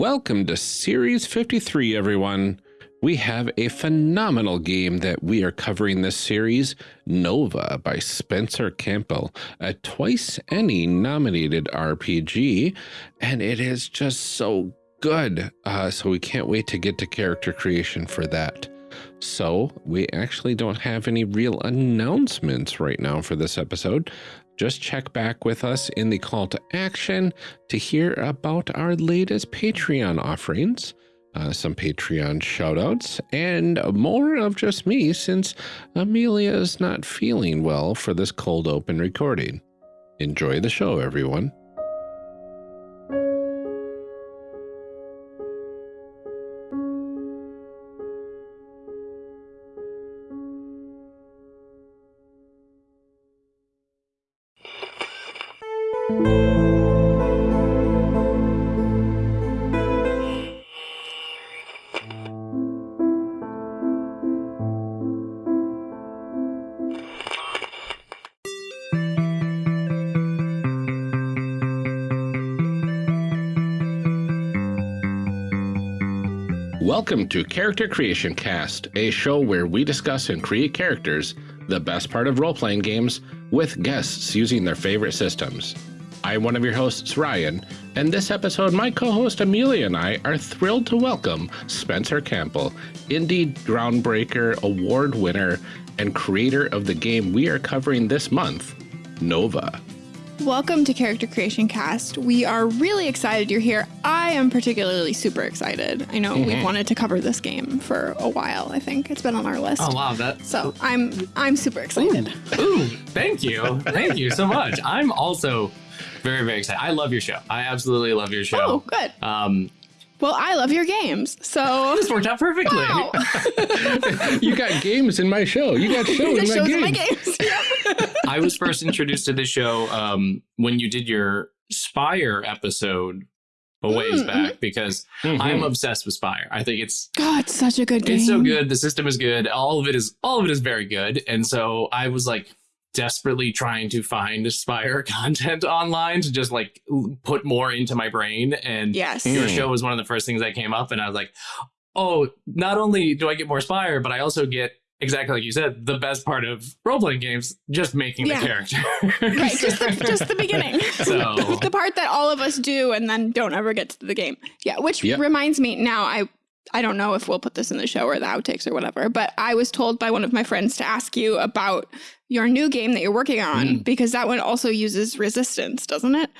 Welcome to Series 53, everyone. We have a phenomenal game that we are covering this series, Nova by Spencer Campbell, a twice ENnie nominated RPG, and it is just so good. Uh, so we can't wait to get to character creation for that. So we actually don't have any real announcements right now for this episode. Just check back with us in the call to action to hear about our latest Patreon offerings, uh, some Patreon shoutouts, and more of just me since Amelia is not feeling well for this cold open recording. Enjoy the show, everyone. Welcome to Character Creation Cast, a show where we discuss and create characters, the best part of role playing games, with guests using their favorite systems. I'm one of your hosts, Ryan, and this episode, my co host Amelia and I are thrilled to welcome Spencer Campbell, indie groundbreaker award winner and creator of the game we are covering this month, Nova. Welcome to Character Creation Cast. We are really excited you're here. I am particularly super excited. I know we've wanted to cover this game for a while. I think it's been on our list. Oh wow, that So I'm I'm super excited. ooh, thank you, thank you so much. I'm also very very excited. I love your show. I absolutely love your show. Oh, good. Um, Well, I love your games. So this worked out perfectly. wow. You got games in my show. You got show the in my shows game. in my games. I was first introduced to the show um, when you did your Spire episode a ways Mm, back because Mhm. I'm obsessed with Spire. I think it's God, it's such a good game. It's so good. The system is good. All of it is all of it is very good. And so I was like desperately trying to find Aspire content online to just like put more into my brain. And Yes. your Mm. show was one of the first things that came up, and I was like, oh, not only do I get more Spire, but I also get exactly like you said, the best part of role playing games, just making Yeah. the character. Right, just the, just the beginning. So- the part that all of us do and then don't ever get to the game. Yeah, which Yep. reminds me now I I don't know if we'll put this in the show or the outtakes or whatever, but I was told by one of my friends to ask you about your new game that you're working on Mm. because that one also uses resistance, doesn't it?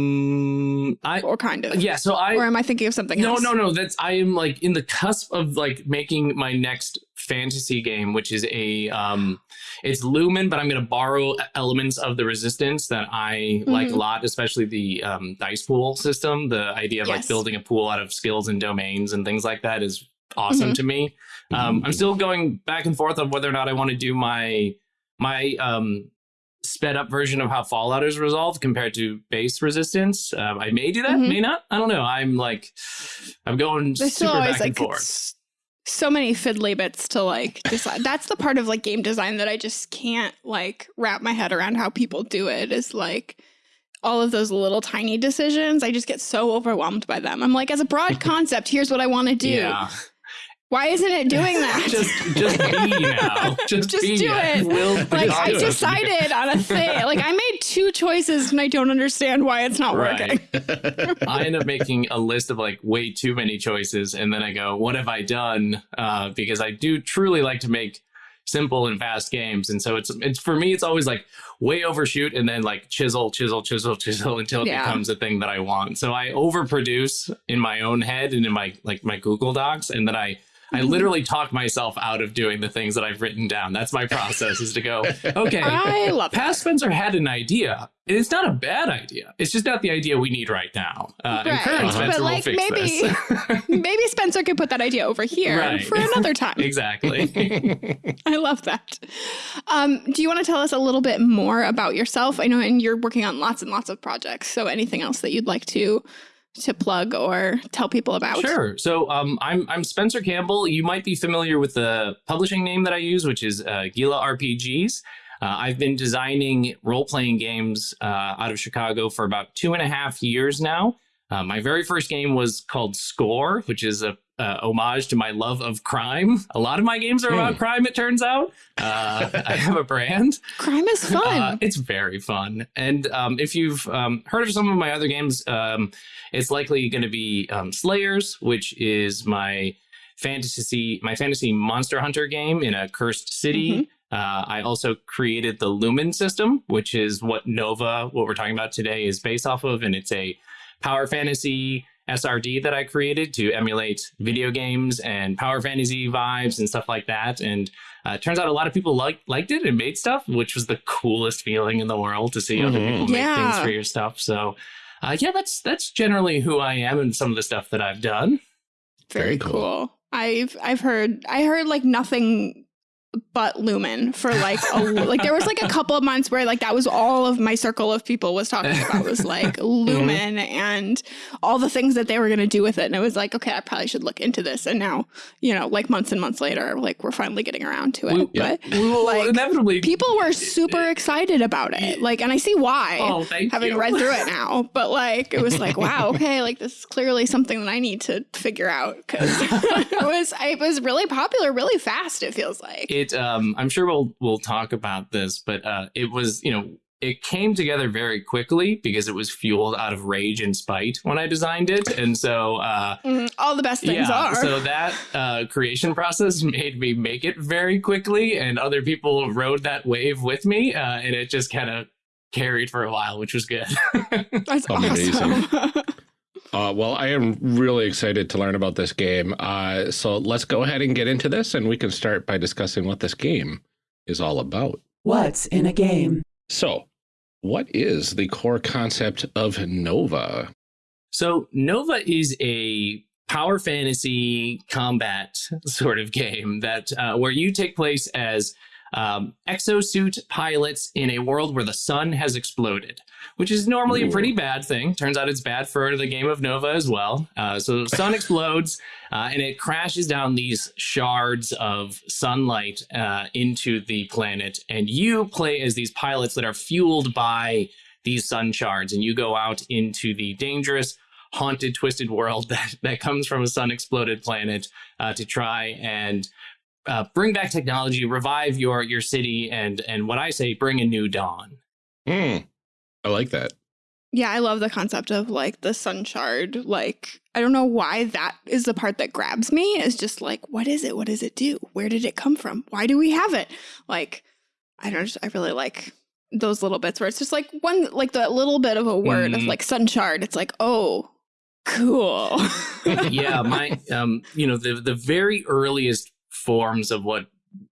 um, I Or kind of. yeah. So I or am I thinking of something no else? no no that's i am like in the cusp of like making my next fantasy game which is a um it's lumen but i'm going to borrow elements of the resistance that i like a Mhm. lot especially the um, dice pool system the idea of like building a pool out of skills and domains and things like that is awesome Mhm. to me um i'm still going back and forth on whether or not i want to do my my um sped up version of how fallout is resolved compared to base resistance um, i may do that Mhm. may not i don't know i'm like i'm going There's super always back and like forth so many fiddly bits to like decide. That's the part of like game design that I just can't like wrap my head around how people do it is like all of those little tiny decisions. I just get so overwhelmed by them. I'm like, as a broad concept, here's what I want to do. yeah Why isn't it doing that? just just be now just, Just be do it. Will like just I do it. decided on a thing. Like I made two choices and I don't understand why it's not working. I end up making a list of like way too many choices, and then I go, "What have I done?" Uh, because I do truly like to make simple and fast games, and so it's it's for me, it's always like way overshoot, and then like chisel, chisel, chisel, chisel until it Yeah. becomes a thing that I want. So I overproduce in my own head and in my like my Google Docs, and then I. I literally talk myself out of doing the things that I've written down. That's my process is to go, okay, I love that. Past Spencer had an idea. and It's not a bad idea. It's just not the idea we need right now. Uh, and Right. current Uh-huh. Spencer But, will like, fix maybe- this. Maybe Spencer could put that idea over here Right. for another time. exactly. I love that. Um, do you want to tell us a little bit more about yourself? I know, and you're working on lots and lots of projects. So, anything else that you'd like to to plug or tell people about? Sure. So um, I'm I'm Spencer Campbell. You might be familiar with the publishing name that I use, which is uh, Gila RPGs. Uh, I've been designing role playing games uh, out of Chicago for about two and a half years now. Uh, my very first game was called Score, which is a uh, homage to my love of crime. A lot of my games are about Hmm. crime, it turns out. Uh, I have a brand. Crime is fun. Uh, it's very fun. And um, if you've um, heard of some of my other games, um, it's likely going to be um, Slayers, which is my fantasy my fantasy monster hunter game in a cursed city. Uh, I also created the Lumen system, which is what Nova, what we're talking about today, is based off of, and it's a power fantasy SRD that I created to emulate video games and power fantasy vibes and stuff like that. And uh, turns out a lot of people liked liked it and made stuff, which was the coolest feeling in the world to see other Mhm. people make things for your stuff. So, uh, yeah, that's that's generally who I am and some of the stuff that I've done. Very, Very cool. cool. I've I've heard I heard like nothing but Lumen for like a like there was like a couple of months where like that was all of my circle of people was talking about was like mm-hmm. Lumen and all the things that they were gonna do with it. And it was like, okay, I probably should look into this. And now, you know, like months and months later, like we're finally getting around to it. We- yeah. But We will Like, inevitably people were super excited about it. Like and I see why. Oh, thank having you. read through it now. But like, it was like, wow, okay, like this is clearly something that I need to figure out because it was it was really popular, really fast. It feels like. it um i'm sure we'll we'll talk about this but uh it was you know it came together very quickly because it was fueled out of rage and spite when i designed it and so uh Mhm, all the best things yeah are. so that uh creation process made me make it very quickly and other people rode that wave with me uh and it just kind of carried for a while which was good That's Amazing. awesome. Uh, well, I am really excited to learn about this game. Uh, so let's go ahead and get into this, and we can start by discussing what this game is all about. What's in a game? So, what is the core concept of Nova? So Nova is a power fantasy combat sort of game that uh, where you take place as um, exosuit pilots in a world where the sun has exploded, which is normally a pretty bad thing. Turns out it's bad for the game of Nova as well. Uh, so the sun explodes uh, and it crashes down these shards of sunlight uh, into the planet, and you play as these pilots that are fueled by these sun shards, and you go out into the dangerous haunted, twisted world that, that comes from a sun exploded planet uh, to try and uh, bring back technology, revive your your city, and and what I say, bring a new dawn. Hmm. I like that. Yeah, I love the concept of like the sun shard. Like, I don't know why that is the part that grabs me. Is just like, what is it? What does it do? Where did it come from? Why do we have it? Like, I don't. Just, I really like those little bits where it's just like one, like the little bit of a word of Mhm. like sun shard. It's like, oh, cool. yeah, my um, you know, the the very earliest forms of what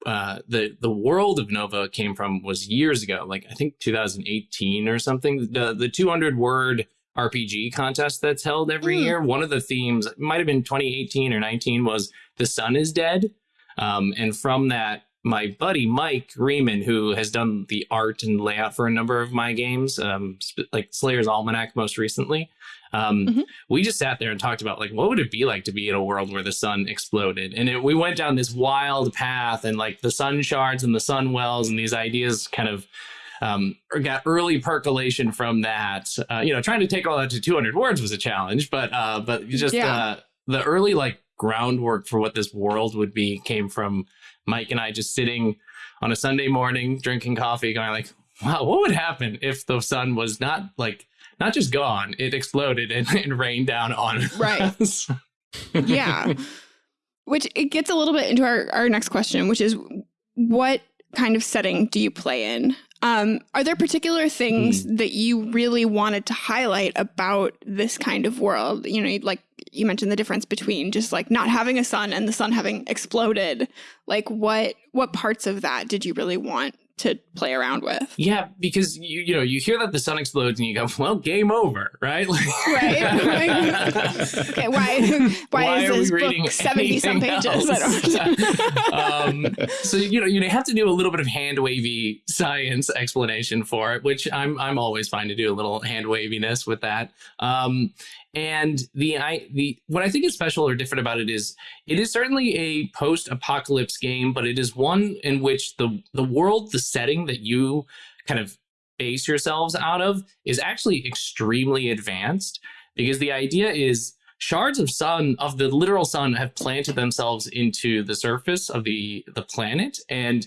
uh the the world of Nova came from was years ago, like I think 2018 or something. The the 200 word RPG contest that's held every Mm. year. One of the themes might have been 2018 or 19 was the sun is dead. Um, and from that, my buddy Mike Riemann, who has done the art and layout for a number of my games, um, sp- like Slayer's Almanac most recently, um, Mhm. we just sat there and talked about like what would it be like to be in a world where the sun exploded, and it, we went down this wild path, and like the sun shards and the sun wells, and these ideas kind of um, got early percolation from that. Uh, you know, trying to take all that to 200 words was a challenge, but uh, but just Yeah. uh, the early like groundwork for what this world would be came from Mike and I just sitting on a Sunday morning drinking coffee, going like, "Wow, what would happen if the sun was not like not just gone, it exploded and, and rained down on Right. us." yeah. Which it gets a little bit into our, our next question, which is what kind of setting do you play in? Um, are there particular things that you really wanted to highlight about this kind of world? You know, like you mentioned the difference between just like not having a sun and the sun having exploded. Like what what parts of that did you really want to play around with? Yeah, because you you know you hear that the sun explodes and you go, "Well, game over," right? Like- Right. Okay, why why, Why is this book 70 some pages? Um, so you know you have to do a little bit of hand wavy science explanation for it, which I'm I'm always fine to do a little hand waviness with that. Um, and the I the what I think is special or different about it is it is certainly a post apocalypse game, but it is one in which the the world, the setting that you kind of base yourselves out of is actually extremely advanced. Because the idea is shards of sun of the literal sun have planted themselves into the surface of the the planet and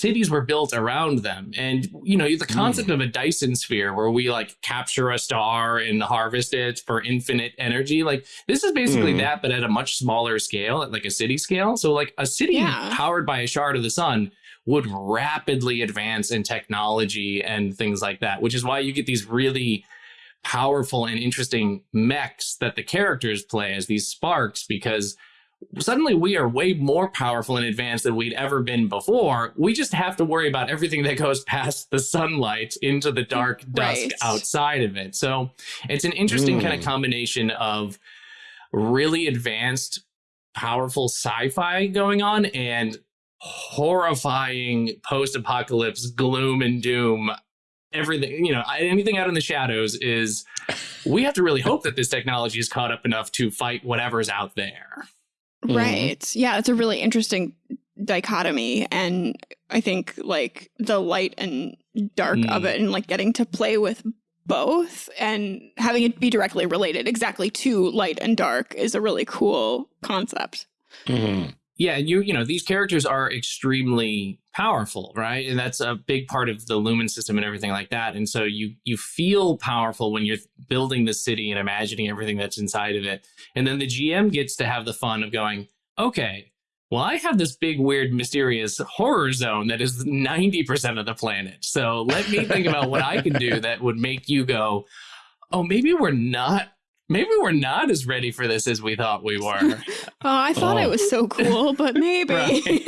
cities were built around them and you know the concept mm. of a dyson sphere where we like capture a star and harvest it for infinite energy like this is basically mm. that but at a much smaller scale at like a city scale so like a city yeah. powered by a shard of the sun would rapidly advance in technology and things like that which is why you get these really powerful and interesting mechs that the characters play as these sparks because suddenly we are way more powerful and advanced than we'd ever been before. We just have to worry about everything that goes past the sunlight into the dark dusk outside of it. So it's an interesting mm. kind of combination of really advanced, powerful sci fi going on and horrifying post apocalypse gloom and doom everything you know anything out in the shadows is we have to really hope that this technology is caught up enough to fight whatever's out there. Right mm. yeah it's a really interesting dichotomy and i think like the light and dark mm. of it and like getting to play with both and having it be directly related exactly to light and dark is a really cool concept mm. yeah and you you know these characters are extremely powerful, right? And that's a big part of the Lumen system and everything like that. And so you you feel powerful when you're building the city and imagining everything that's inside of it. And then the GM gets to have the fun of going, okay, well, I have this big, weird, mysterious horror zone that is 90% of the planet. So let me think about what I can do that would make you go, oh, maybe we're not maybe we're not as ready for this as we thought we were. oh, I thought oh. it was so cool, but maybe.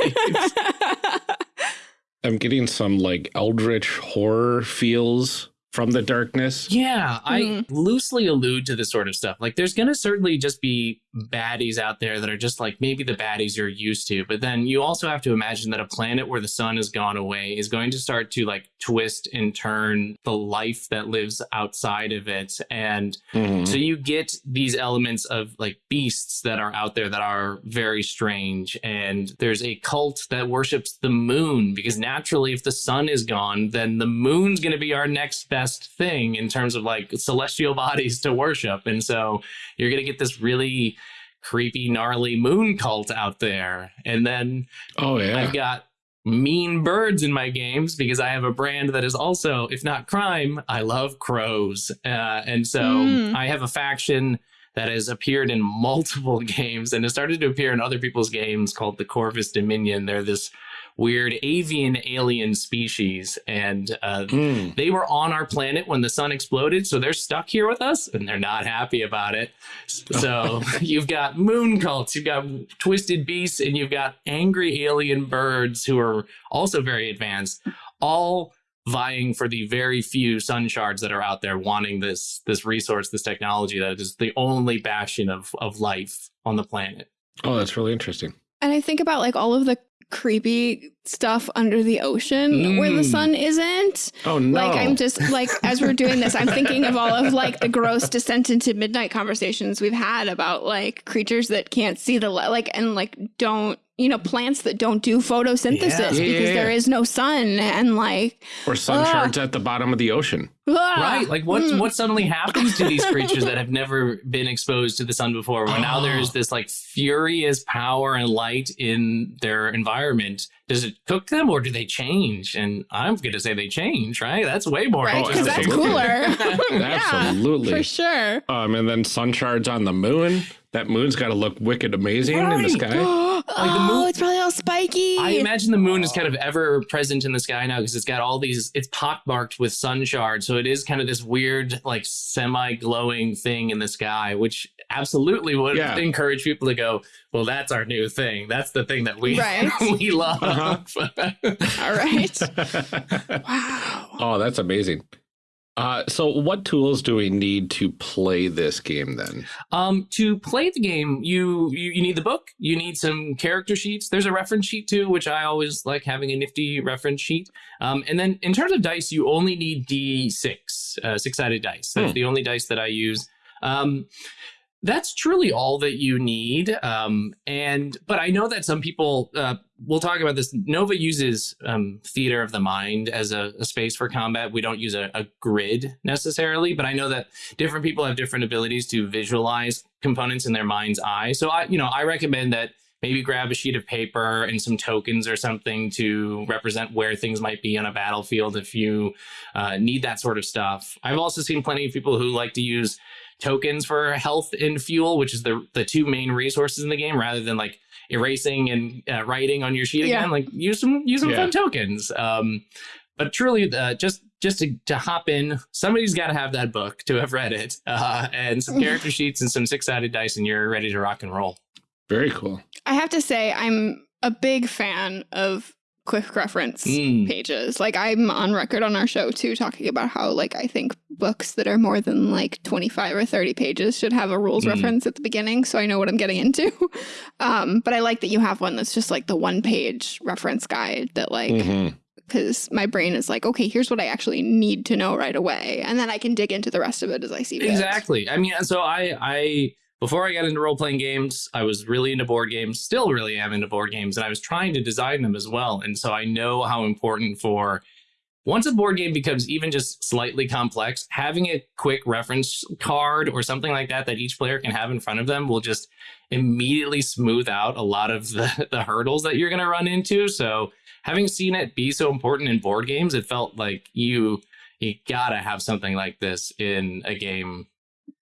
I'm getting some like eldritch horror feels from the darkness. Yeah, I mm-hmm. loosely allude to this sort of stuff. Like, there's going to certainly just be baddies out there that are just like maybe the baddies you're used to. But then you also have to imagine that a planet where the sun has gone away is going to start to like twist and turn the life that lives outside of it. And mm-hmm. so you get these elements of like beasts that are out there that are very strange. And there's a cult that worships the moon because naturally, if the sun is gone, then the moon's going to be our next best thing in terms of like celestial bodies to worship. And so you're going to get this really creepy, gnarly moon cult out there. And then oh yeah, I've got mean birds in my games because I have a brand that is also, if not crime, I love crows. Uh, and so mm. I have a faction that has appeared in multiple games and has started to appear in other people's games called the Corvus Dominion. They're this weird avian alien species. And uh, mm. they were on our planet when the sun exploded. So they're stuck here with us and they're not happy about it. So you've got moon cults, you've got twisted beasts, and you've got angry alien birds who are also very advanced, all vying for the very few sun shards that are out there wanting this this resource this technology that is the only bastion of of life on the planet oh that's really interesting and i think about like all of the creepy stuff under the ocean mm. where the mm. sun isn't. Oh no. Like I'm just like as we're doing this, I'm thinking of all of like the gross descent into midnight conversations we've had about like creatures that can't see the light like and like don't you know plants that don't do photosynthesis yeah. because yeah, yeah, there is no sun and like or sun uh, shards at the bottom of the ocean. Right like what mm. what suddenly happens to these creatures that have never been exposed to the sun before? When oh. now there's this like furious power and light in their environment. Does it cook them or do they change? And i'm gonna say they change right? That's way more right because that's cooler. Absolutely. for sure. Um and then sun shards on the moon that moon's got to look wicked amazing right. in the sky. like the moon, oh, it's probably all spiky. I imagine the moon is kind of ever present in the sky now because it's got all these. It's pockmarked with sun shards, so it is kind of this weird, like semi-glowing thing in the sky, which absolutely would yeah. encourage people to go. Well, that's our new thing. That's the thing that we right. we love. Uh-huh. all right. wow. Oh, that's amazing. Uh, so what tools do we need to play this game then? Um, to play the game, you, you, you need the book. You need some character sheets. There's a reference sheet too, which I always like having a nifty reference sheet. Um, and then in terms of dice, you only need D6, uh, six sided dice. That's hmm. the only dice that I use. Um, that's truly all that you need. Um, and but I know that some people uh, we'll talk about this. Nova uses um, theater of the mind as a, a space for combat. We don't use a, a, grid necessarily, but I know that different people have different abilities to visualize components in their mind's eye. So I, you know, I recommend that maybe grab a sheet of paper and some tokens or something to represent where things might be on a battlefield if you uh, need that sort of stuff. I've also seen plenty of people who like to use tokens for health and fuel, which is the the two main resources in the game, rather than like erasing and uh, writing on your sheet yeah. again. Like use some use some yeah. fun tokens. Um, but truly, uh, just just to, to hop in, somebody's got to have that book to have read it, uh, and some character sheets and some six sided dice, and you're ready to rock and roll. Very cool. I have to say, I'm a big fan of quick reference mm. pages. Like I'm on record on our show too, talking about how like I think books that are more than like 25 or 30 pages should have a rules mm. reference at the beginning so I know what I'm getting into. um, but I like that you have one that's just like the one page reference guide that like mm -hmm because my brain is like, okay, here's what I actually need to know right away, and then I can dig into the rest of it as I see fit. Exactly. I mean, so I I before I got into role playing games, I was really into board games, still really am into board games, and I was trying to design them as well. And so I know how important for once a board game becomes even just slightly complex, having a quick reference card or something like that that each player can have in front of them will just immediately smooth out a lot of the, the hurdles that you're going to run into. So having seen it be so important in board games, it felt like you you gotta have something like this in a game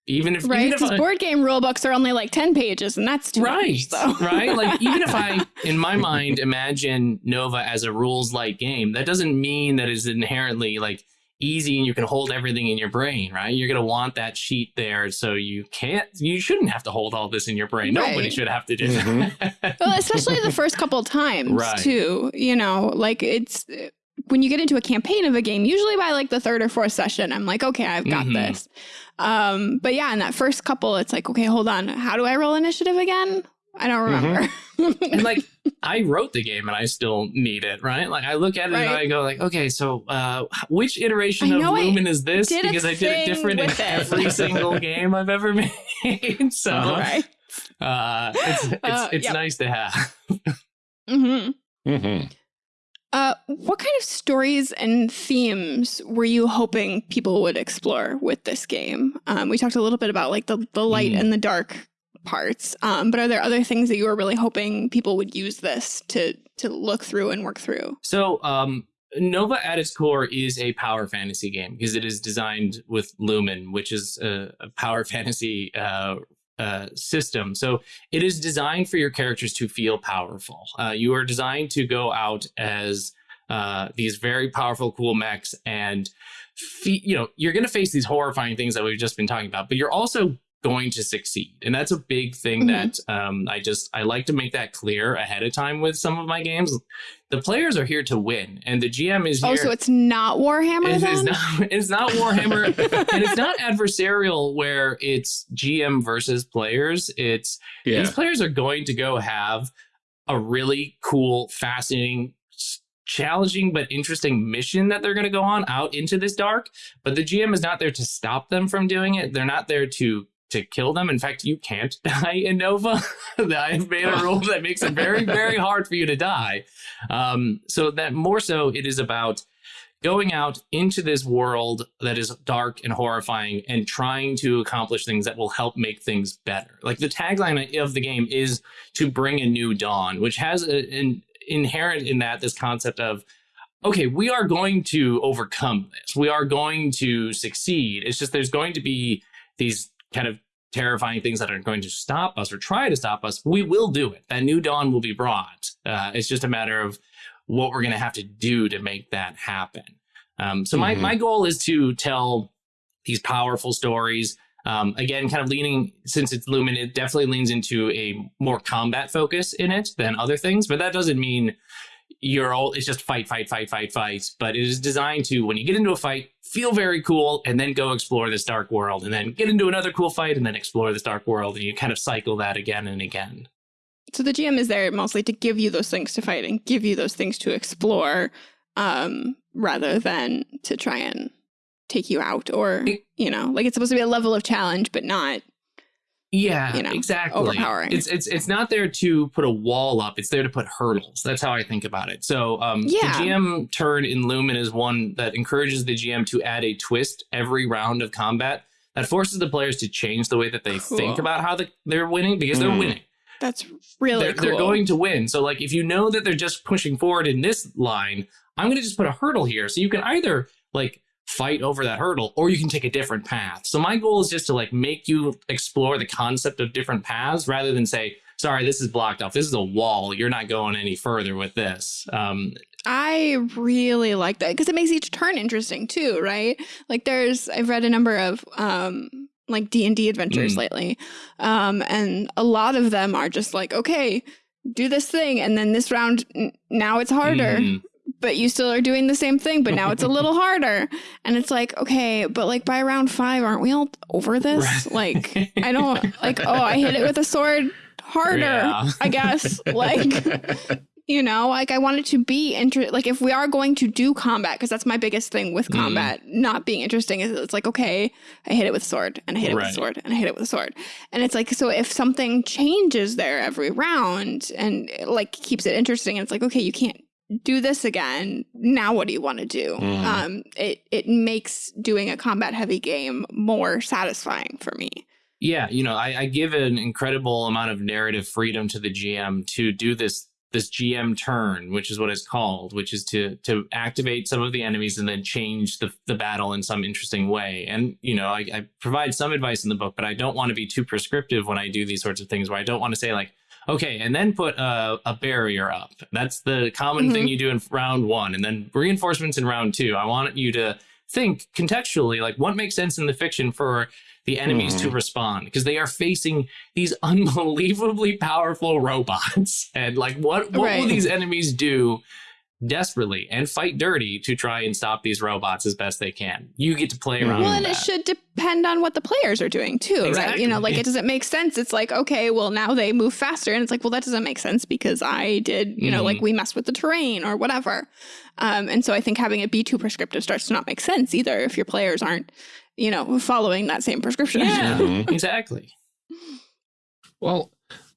even if right because board game rule books are only like 10 pages and that's too right much, so. right like even if i in my mind imagine nova as a rules light game that doesn't mean that it's inherently like easy and you can hold everything in your brain right you're going to want that sheet there so you can't you shouldn't have to hold all this in your brain right. nobody should have to do mm -hmm. well especially the first couple times right. too you know like it's when you get into a campaign of a game, usually by like the third or fourth session, I'm like, okay, I've got mm -hmm. this. Um, but yeah, in that first couple, it's like, okay, hold on. How do I roll initiative again? I don't mm-hmm. remember. Mm -hmm. and like, I wrote the game and I still need it, right? Like, I look at it right. and I go, like, okay, so uh, which iteration of Lumen is this? Because I did it different in it. every single game I've ever made. so, uh -huh. right. uh, it's it's, uh, it's yep. nice to have. mm-hmm. mm -hmm. Uh, what kind of stories and themes were you hoping people would explore with this game? Um, we talked a little bit about like the, the light mm. and the dark parts, um, but are there other things that you were really hoping people would use this to to look through and work through? So um, Nova at its core is a power fantasy game because it is designed with Lumen, which is a, a power fantasy uh, uh, system. So it is designed for your characters to feel powerful. Uh, you are designed to go out as uh, these very powerful, cool mechs, and you know you're going to face these horrifying things that we've just been talking about. But you're also going to succeed. And that's a big thing mm -hmm. that um, I just, I like to make that clear ahead of time with some of my games. The players are here to win and the GM is oh, here. Oh, so it's not Warhammer it, it's, not, it's not Warhammer and it's not adversarial where it's GM versus players. It's, yeah. these players are going to go have a really cool, fascinating, challenging but interesting mission that they're going to go on out into this dark but the gm is not there to stop them from doing it they're not there to to kill them. In fact, you can't die in Nova. I've made a rule that makes it very, very hard for you to die. Um, so that more so, it is about going out into this world that is dark and horrifying and trying to accomplish things that will help make things better. Like the tagline of the game is to bring a new dawn, which has a, an inherent in that this concept of okay, we are going to overcome this. We are going to succeed. It's just there's going to be these kind of terrifying things that are going to stop us or try to stop us, we will do it. That new dawn will be brought. Uh, it's just a matter of what we're going to have to do to make that happen. Um, so my, mm-hmm. my goal is to tell these powerful stories. Um, again, kind of leaning, since it's Lumen, it definitely leans into a more combat focus in it than other things, but that doesn't mean you're all it's just fight fight fight fight fight but it is designed to when you get into a fight feel very cool and then go explore this dark world and then get into another cool fight and then explore this dark world and you kind of cycle that again and again. So the gm is there mostly to give you those things to fight and give you those things to explore um, rather than to try and take you out or you know like it's supposed to be a level of challenge but not Yeah, you know, exactly. overpowering. It's it's it's not there to put a wall up. It's there to put hurdles. That's how I think about it. So, um, Yeah. the GM turn in Lumen is one that encourages the GM to add a twist every round of combat that forces the players to change the way that they Cool. think about how the, they're winning because they're Hmm. winning. That's really they're, cool. they're going to win. So, like, if you know that they're just pushing forward in this line, I'm going to just put a hurdle here. So you can either like fight over that hurdle or you can take a different path. So my goal is just to like make you explore the concept of different paths rather than say, sorry, this is blocked off. This is a wall. You're not going any further with this. Um, I really like that because it makes each turn interesting too, right? Like there's I've read a number of um like D&D adventures Mm. lately. Um and a lot of them are just like, okay, do this thing and then this round now it's harder, mm, but you still are doing the same thing, but now it's a little harder. And it's like, okay, but like by round 5 aren't we all over this? Right. Like I don't like oh, I hit it with a sword harder, Yeah. I guess. Like you know like i want it to be inter like if we are going to do combat because that's my biggest thing with Mhm. combat not being interesting is it's like okay i hit it with a sword and i hit it with a sword and i hit it with a sword and it's like so if something changes there every round and like keeps it interesting and it's like okay you can't do this again now what do you want to do Mhm. um it it makes doing a combat heavy game more satisfying for me yeah, you know, I, I give an incredible amount of narrative freedom to the GM to do this this GM turn, which is what it's called, which is to to activate some of the enemies and then change the the battle in some interesting way. And you know, I, I provide some advice in the book, but I don't want to be too prescriptive when I do these sorts of things. Where I don't want to say like, okay, and then put a, a barrier up. That's the common thing mm-hmm. you do in round one, and then reinforcements in round two. I want you to think contextually, like what makes sense in the fiction for the enemies to mm-hmm. respond because they are facing these unbelievably powerful robots and like what what will these enemies do desperately and fight dirty to try and stop these robots as best they can you get to play around Well, with and it should depend on what the players are doing too, right? You know, like it doesn't make sense. It's like, okay, well, now they move faster. And it's like, well, that doesn't make sense because I did, you know, like Mhm. we messed with the terrain or whatever. Um, and so I think having it be too prescriptive starts to not make sense either if your players aren't, you know, following that same prescription. yeah Mhm. exactly Well, w-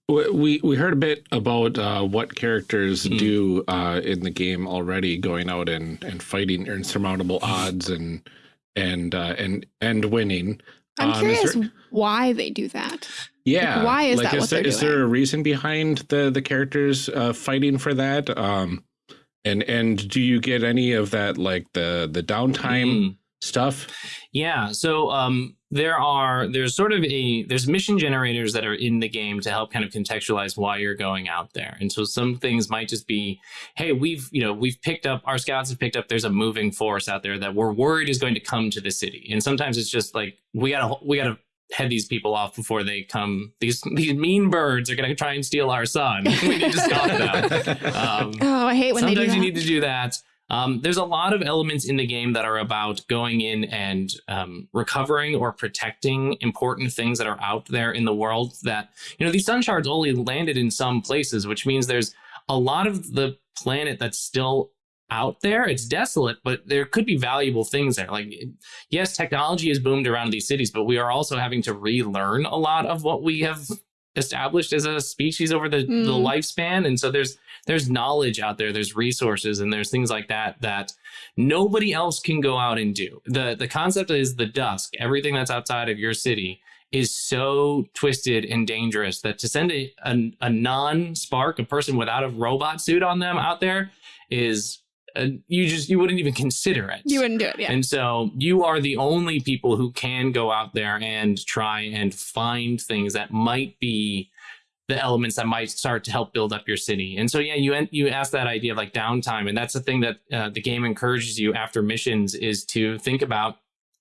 we we heard a bit about uh, what characters Hmm. do uh, in the game already, going out and, and fighting insurmountable odds and and uh, and and winning. I'm Um, curious there- why they do that. yeah, why is like, that is what there, they're there a reason behind the the characters uh, fighting for that? Um, and and do you get any of that like the the downtime Mm. Stuff? Yeah, so um, there are there's sort of a there's mission generators that are in the game to help kind of contextualize why you're going out there, and so some things might just be, hey, we've you know we've picked up our scouts have picked up there's a moving force out there that we're worried is going to come to the city, and sometimes it's just like we gotta we gotta head these people off before they come. These these mean birds are gonna try and steal our sun. we need to stop them. Um, Oh, I hate when they do sometimes that. you need to do that um, there's a lot of elements in the game that are about going in and um, recovering or protecting important things that are out there in the world that you know these sun shards only landed in some places which means there's a lot of the planet that's still out there. It's desolate but there could be valuable things there. Like yes technology has boomed around these cities but we are also having to relearn a lot of what we have established as a species over the, the Mm. lifespan. And so there's there's knowledge out there. There's resources and there's things like that that nobody else can go out and do. The the concept is the dusk. Everything that's outside of your city is so twisted and dangerous that to send a, a, a non-spark a person without a robot suit on them out there is uh, you just you wouldn't even consider it You wouldn't do it, yeah. and so you are the only people who can go out there and try and find things that might be the elements that might start to help build up your city. And so yeah, you you ask that idea of like downtime, and that's the thing that uh, the game encourages you after missions is to think about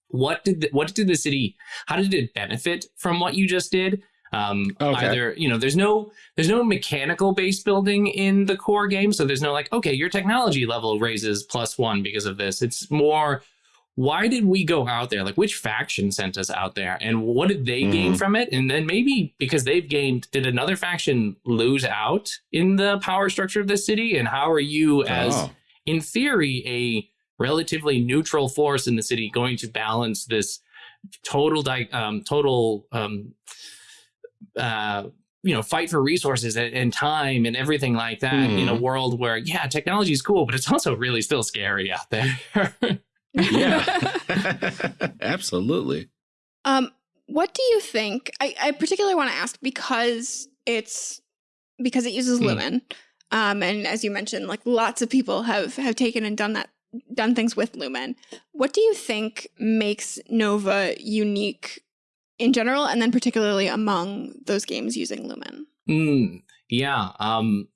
what did the, what did the city how did it benefit from what you just did um Okay. either you know there's no there's no mechanical base building in the core game so there's no like okay your technology level raises plus one because of this it's more why did we go out there like which faction sent us out there and what did they gain Mhm. from it and then maybe because they've gained did another faction lose out in the power structure of the city and how are you as Oh. in theory, a relatively neutral force in the city going to balance this total di- um, total um, uh, you know fight for resources and, and, time and everything like that mm. in a world where yeah technology is cool but it's also really still scary out there yeah absolutely um what do you think i, I particularly want to ask because it's because it uses mm. lumen um and as you mentioned like lots of people have have taken and done that done things with lumen what do you think makes nova unique in general, and then particularly among those games using Lumen. Mm, yeah. Um,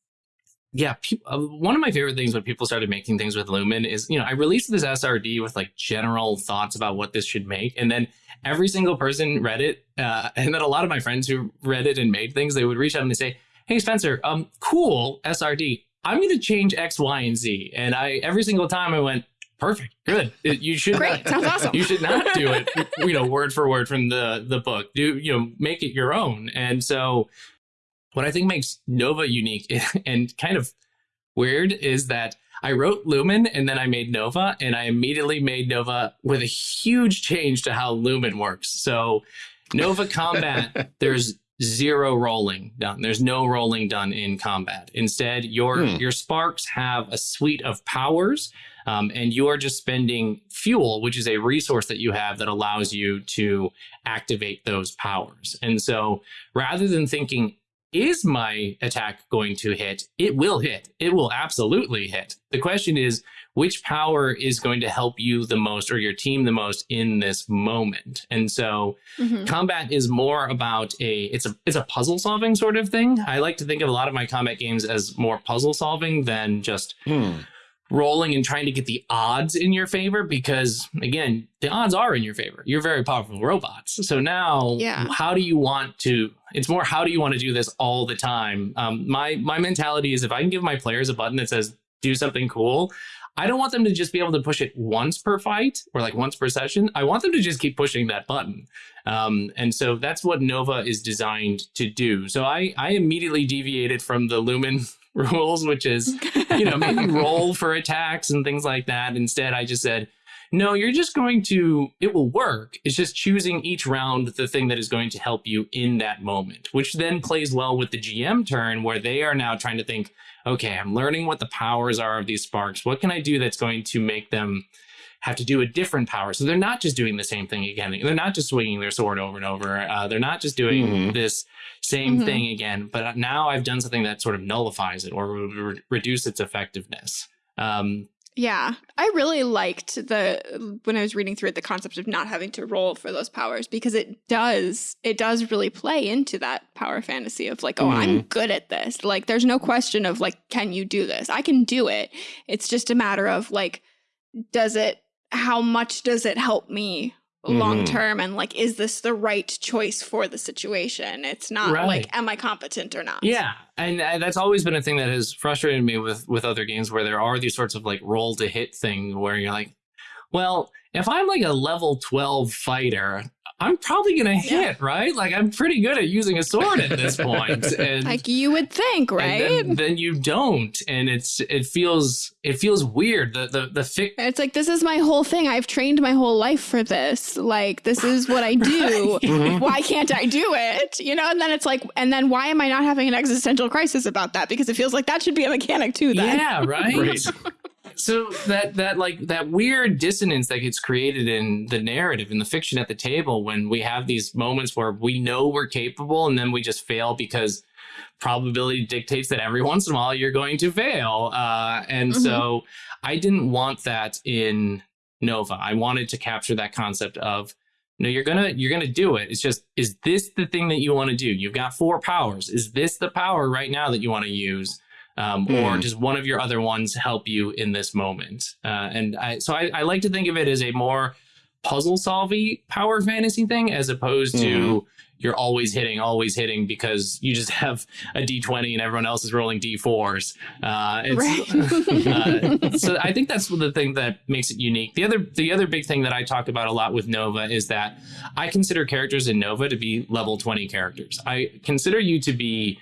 yeah. uh, one of my favorite things when people started making things with Lumen is, you know, I released this SRD with like general thoughts about what this should make. And then every single person read it. Uh, and then a lot of my friends who read it and made things, they would reach out and they say, Hey, Spencer, um, cool SRD. I'm going to change X, Y, and Z. And I, every single time I went, Perfect. Good. You should Great. Sounds awesome. You should not do it, you know, word for word from the the book. Do you know, make it your own. And so what I think makes Nova unique and kind of weird is that I wrote Lumen and then I made Nova and I immediately made Nova with a huge change to how Lumen works. So Nova combat, there's zero rolling done. There's no rolling done in combat. Instead, your hmm. your sparks have a suite of powers um, and you are just spending fuel, which is a resource that you have that allows you to activate those powers. And so rather than thinking, is my attack going to hit? It will hit. It will absolutely hit. The question is, which power is going to help you the most or your team the most in this moment? And so mm-hmm. combat is more about a it's a it's a puzzle solving sort of thing. I like to think of a lot of my combat games as more puzzle solving than just hmm rolling and trying to get the odds in your favor because again the odds are in your favor. You're very powerful robots. So now yeah. how do you want to it's more how do you want to do this all the time? Um, my my mentality is if i can give my players a button that says do something cool i don't want them to just be able to push it once per fight or like once per session. I want them to just keep pushing that button. Um, and so that's what nova is designed to do. So i i immediately deviated from the lumen rules, which is, you know, maybe roll for attacks and things like that. Instead, I just said, no, you're just going to, it will work. It's just choosing each round the thing that is going to help you in that moment, which then plays well with the GM turn where they are now trying to think, okay, I'm learning what the powers are of these sparks. What can I do that's going to make them have to do a different power. So they're not just doing the same thing again. They're not just swinging their sword over and over. Uh, they're not just doing mm-hmm. this same mm-hmm. thing again. But now I've done something that sort of nullifies it or re- reduce its effectiveness. Um, yeah, I really liked the when I was reading through it the concept of not having to roll for those powers because it does it does really play into that power fantasy of like oh mm-hmm. I'm good at this like there's no question of like can you do this I can do it it's just a matter of like does it how much does it help me long mm-hmm. term and like is this the right choice for the situation it's not right. like am i competent or not yeah and uh, that's always been a thing that has frustrated me with with other games where there are these sorts of like roll to hit thing where you're like well if i'm like a level 12 fighter I'm probably going to hit, yeah. right? Like I'm pretty good at using a sword at this point. And, like you would think, right? Then, then, you don't, and it's it feels it feels weird. The the the fic- It's like this is my whole thing. I've trained my whole life for this. Like this is what I do. right. Mm-hmm. Why can't I do it? You know? And then it's like, and then why am I not having an existential crisis about that? Because it feels like that should be a mechanic too. Then. Yeah, right. right so that that like that weird dissonance that gets created in the narrative in the fiction at the table when we have these moments where we know we're capable and then we just fail because probability dictates that every once in a while you're going to fail. Uh, and mm-hmm. so i didn't want that in nova. I wanted to capture that concept of no you're gonna you're gonna do it. It's just is this the thing that you want to do? You've got four powers. Is this the power right now that you want to use um, mm. or does one of your other ones help you in this moment? Uh, and I, so I, I, like to think of it as a more puzzle solving power fantasy thing as opposed mm. to hmm. you're always hitting, always hitting because you just have a d20 and everyone else is rolling d4s. Uh, right. uh, so I think that's the thing that makes it unique. The other, the other big thing that I talk about a lot with Nova is that I consider characters in Nova to be level 20 characters. I consider you to be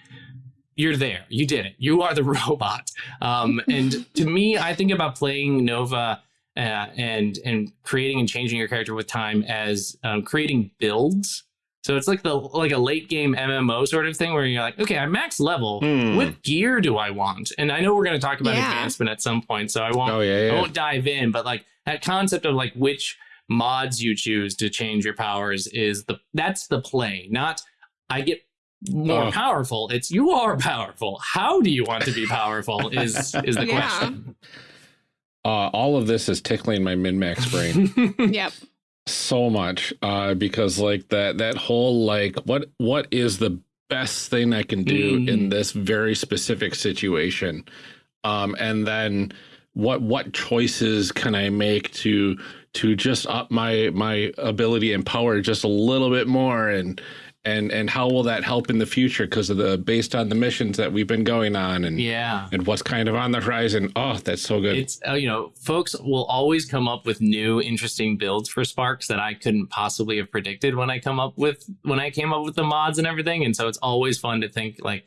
you're there. You did it. You are the robot. Um, and to me, I think about playing Nova uh, and and creating and changing your character with time as um, creating builds. So it's like the like a late game MMO sort of thing where you're like, okay, I'm max level. Hmm. What gear do I want? And I know we're going to talk about Yeah. advancement at some point, so I won't Oh yeah, I yeah. won't dive in, but like that concept of like which mods you choose to change your powers is the that's the play, not I get more powerful. It's you are powerful. How do you want to be powerful is is the Yeah. question. Uh, all of this is tickling my min max brain. Yep. so much uh because like that that whole like what what is the best thing i can do Mhm. in this very specific situation um and then what what choices can i make to to just up my my ability and power just a little bit more and and and how will that help in the future because of the based on the missions that we've been going on and yeah. and what's kind of on the horizon oh that's so good It's uh, you know, folks will always come up with new interesting builds for Sparks that I couldn't possibly have predicted when I come up with when I came up with the mods and everything. And so it's always fun to think like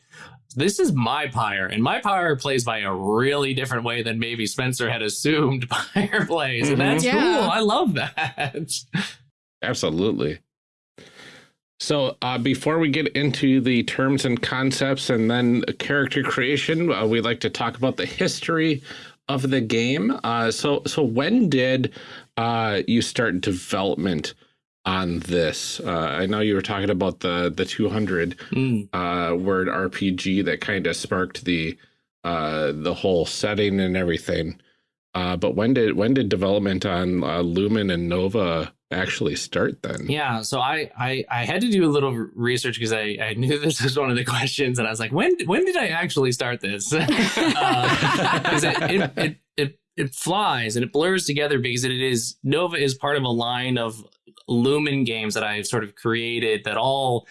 this is my pyre, and my pyre plays by a really different way than maybe Spencer had assumed pyre plays. And that's Mhm. cool. I love that. Absolutely. So, uh, before we get into the terms and concepts and then character creation, uh, we'd like to talk about the history of the game. Uh, so, so when did uh, you start development on this? Uh, I know you were talking about the the 200 Mm. uh, word RPG that kind of sparked the uh, the whole setting and everything. Uh, but when did when did development on uh, Lumen and Nova actually start then? Yeah, so I, I I had to do a little research because I, I knew this was one of the questions, and I was like, when when did I actually start this? Uh, because it, it, it it it flies and it blurs together because it is Nova is part of a line of Lumen games that I've sort of created that all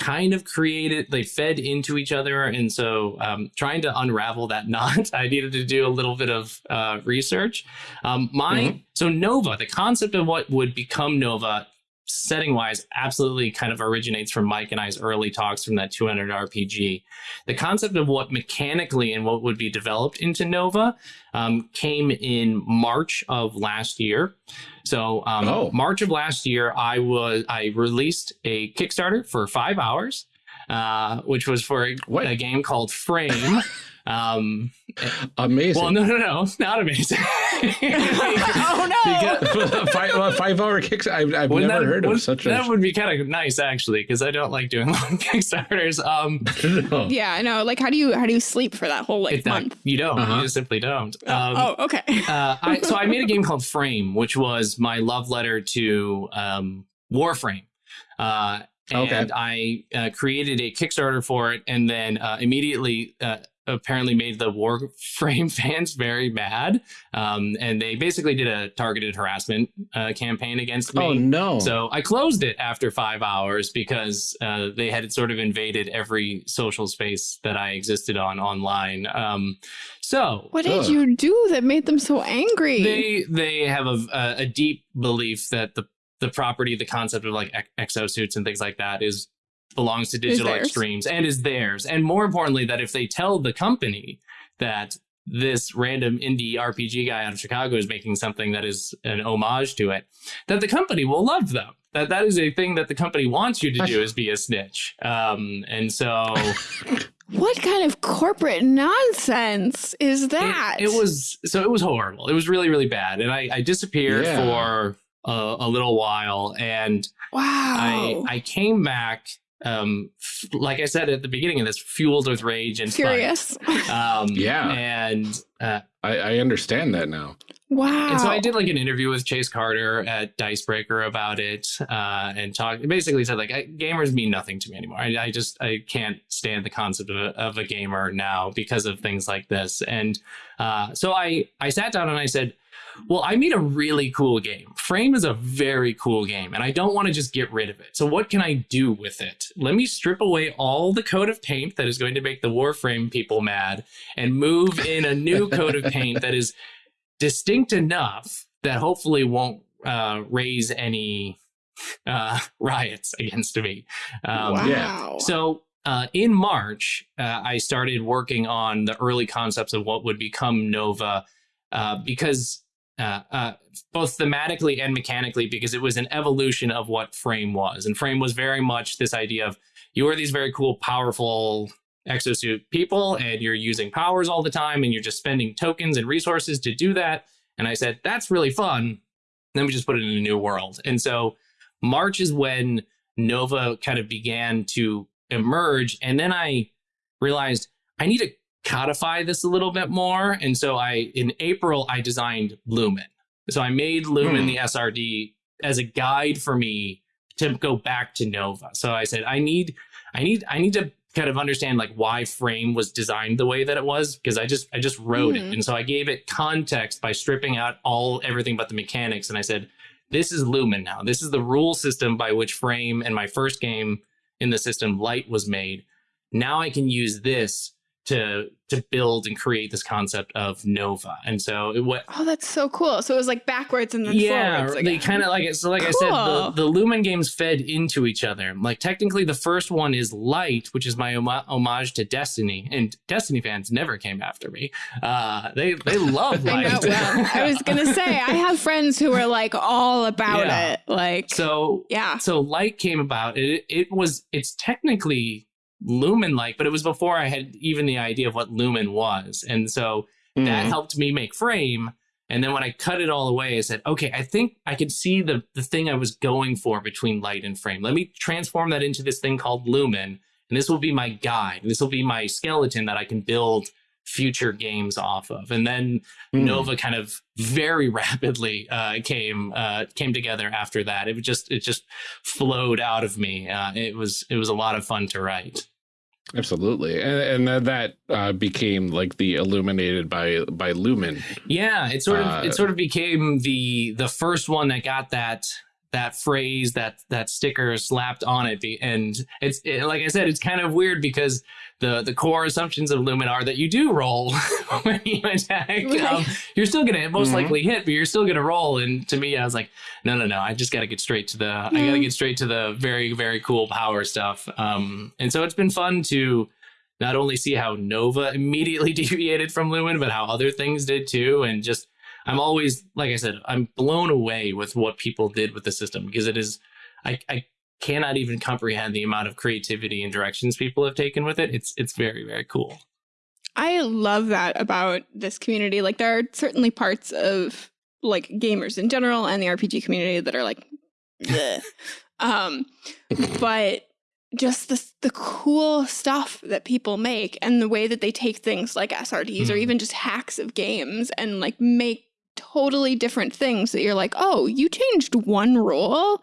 kind of created they fed into each other and so um, trying to unravel that knot i needed to do a little bit of uh, research um, my Mhm. so nova the concept of what would become nova setting wise absolutely kind of originates from mike and i's early talks from that 200 rpg the concept of what mechanically and what would be developed into nova um, came in march of last year. So um, Oh. march of last year i was i released a kickstarter for five hours uh, which was for a, a game called frame um, Amazing. well no no no not amazing oh no. Because- five, uh, five hour kicks. I've, I've Wouldn't never that- heard of such that a. would be kind of nice actually because i don't like doing long kickstarters um No. Yeah, I know. Like, how do you how do you sleep for that whole like it's not- month? you don't Uh-huh. you simply don't um, oh, okay. uh, I, so I made a game called Frame, which was my love letter to um, Warframe. Uh, and Okay. I uh, created a Kickstarter for it, and then uh, immediately uh, apparently made the Warframe fans very mad. Um, and they basically did a targeted harassment uh, campaign against me. oh no. So I closed it after five hours because uh, they had sort of invaded every social space that I existed on online. Um, so What did Ugh. you do that made them so angry? they they have a, a, a deep belief that the the property, the concept of like ex- exosuits and things like that is belongs to digital extremes and is theirs. And more importantly, that if they tell the company that this random indie RPG guy out of Chicago is making something that is an homage to it, that the company will love them. That that is a thing that the company wants you to do is be a snitch. Um, and so what kind of corporate nonsense is that? It, it was so it was horrible. It was really really bad, and I, I disappeared Yeah. for a, a little while, and wow. I I came back. Um, f- like I said at the beginning of this, fueled with rage and fun. Curious. Um, Yeah. and uh, I, I understand that now. wow. and so I did like an interview with Chase Carter at Dicebreaker about it, uh, and talked. Basically said like I, gamers mean nothing to me anymore. I, I just I can't stand the concept of a, of a gamer now because of things like this. And uh, so I I sat down and I said, well, I made a really cool game. Frame is a very cool game, and I don't want to just get rid of it. So what can I do with it? Let me strip away all the coat of paint that is going to make the Warframe people mad, and move in a new coat of paint that is distinct enough that hopefully won't uh, raise any uh, riots against me. Um, wow. yeah. So uh, in March, uh, I started working on the early concepts of what would become Nova uh, because uh, uh, both thematically and mechanically because it was an evolution of what Frame was. And Frame was very much this idea of you are these very cool, powerful exosuit people, and you're using powers all the time, and you're just spending tokens and resources to do that. And I said, that's really fun. Then we just put it in a new world. And so March is when Nova kind of began to emerge. And then I realized I need to codify this a little bit more. And so I, in April, I designed Lumen. So I made Lumen, hmm. the SRD, as a guide for me to go back to Nova. So I said, I need, I need, I need to kind of understand like why frame was designed the way that it was because i just i just wrote mm-hmm. it and so i gave it context by stripping out all everything but the mechanics and i said this is lumen now this is the rule system by which frame and my first game in the system light was made now i can use this to to build and create this concept of nova. And so it what oh that's so cool. So it was like backwards and then yeah forwards they kind of like so like cool. i said the, the lumen games fed into each other. Like technically the first one is light which is my homage to destiny and destiny fans never came after me. Uh they they love light. I, well, I was gonna say i have friends who are like all about yeah. it like so yeah. so light came about. It it was it's technically lumen like, but it was before I had even the idea of what lumen was. And so mm. that helped me make frame. And then when I cut it all away, I said, okay, I think I could see the, the thing I was going for between light and frame. Let me transform that into this thing called lumen. And this will be my guide. This will be my skeleton that I can build future games off of. And then mm. Nova kind of very rapidly uh, came uh, came together after that. It just it just flowed out of me. Uh, it was it was a lot of fun to write. Absolutely, and, and that uh, became like the illuminated by by Lumen. Yeah, it sort of it uh, sort of became the the first one that got that that phrase that that sticker slapped on it and it's it, like i said it's kind of weird because the the core assumptions of lumen are that you do roll when you attack. Um, you're still gonna most mm-hmm. likely hit but you're still gonna roll and to me i was like no no no i just gotta get straight to the i gotta get straight to the very very cool power stuff. Um and so it's been fun to not only see how nova immediately deviated from lumen but how other things did too and just I'm always, like I said, I'm blown away with what people did with the system because it is, I, I cannot even comprehend the amount of creativity and directions people have taken with it. It's, it's very, very cool. I love that about this community. Like there are certainly parts of like gamers in general and the RPG community that are like, um, but just the the cool stuff that people make and the way that they take things like SRDs mm. or even just hacks of games and like make totally different things that you're like, oh, you changed one rule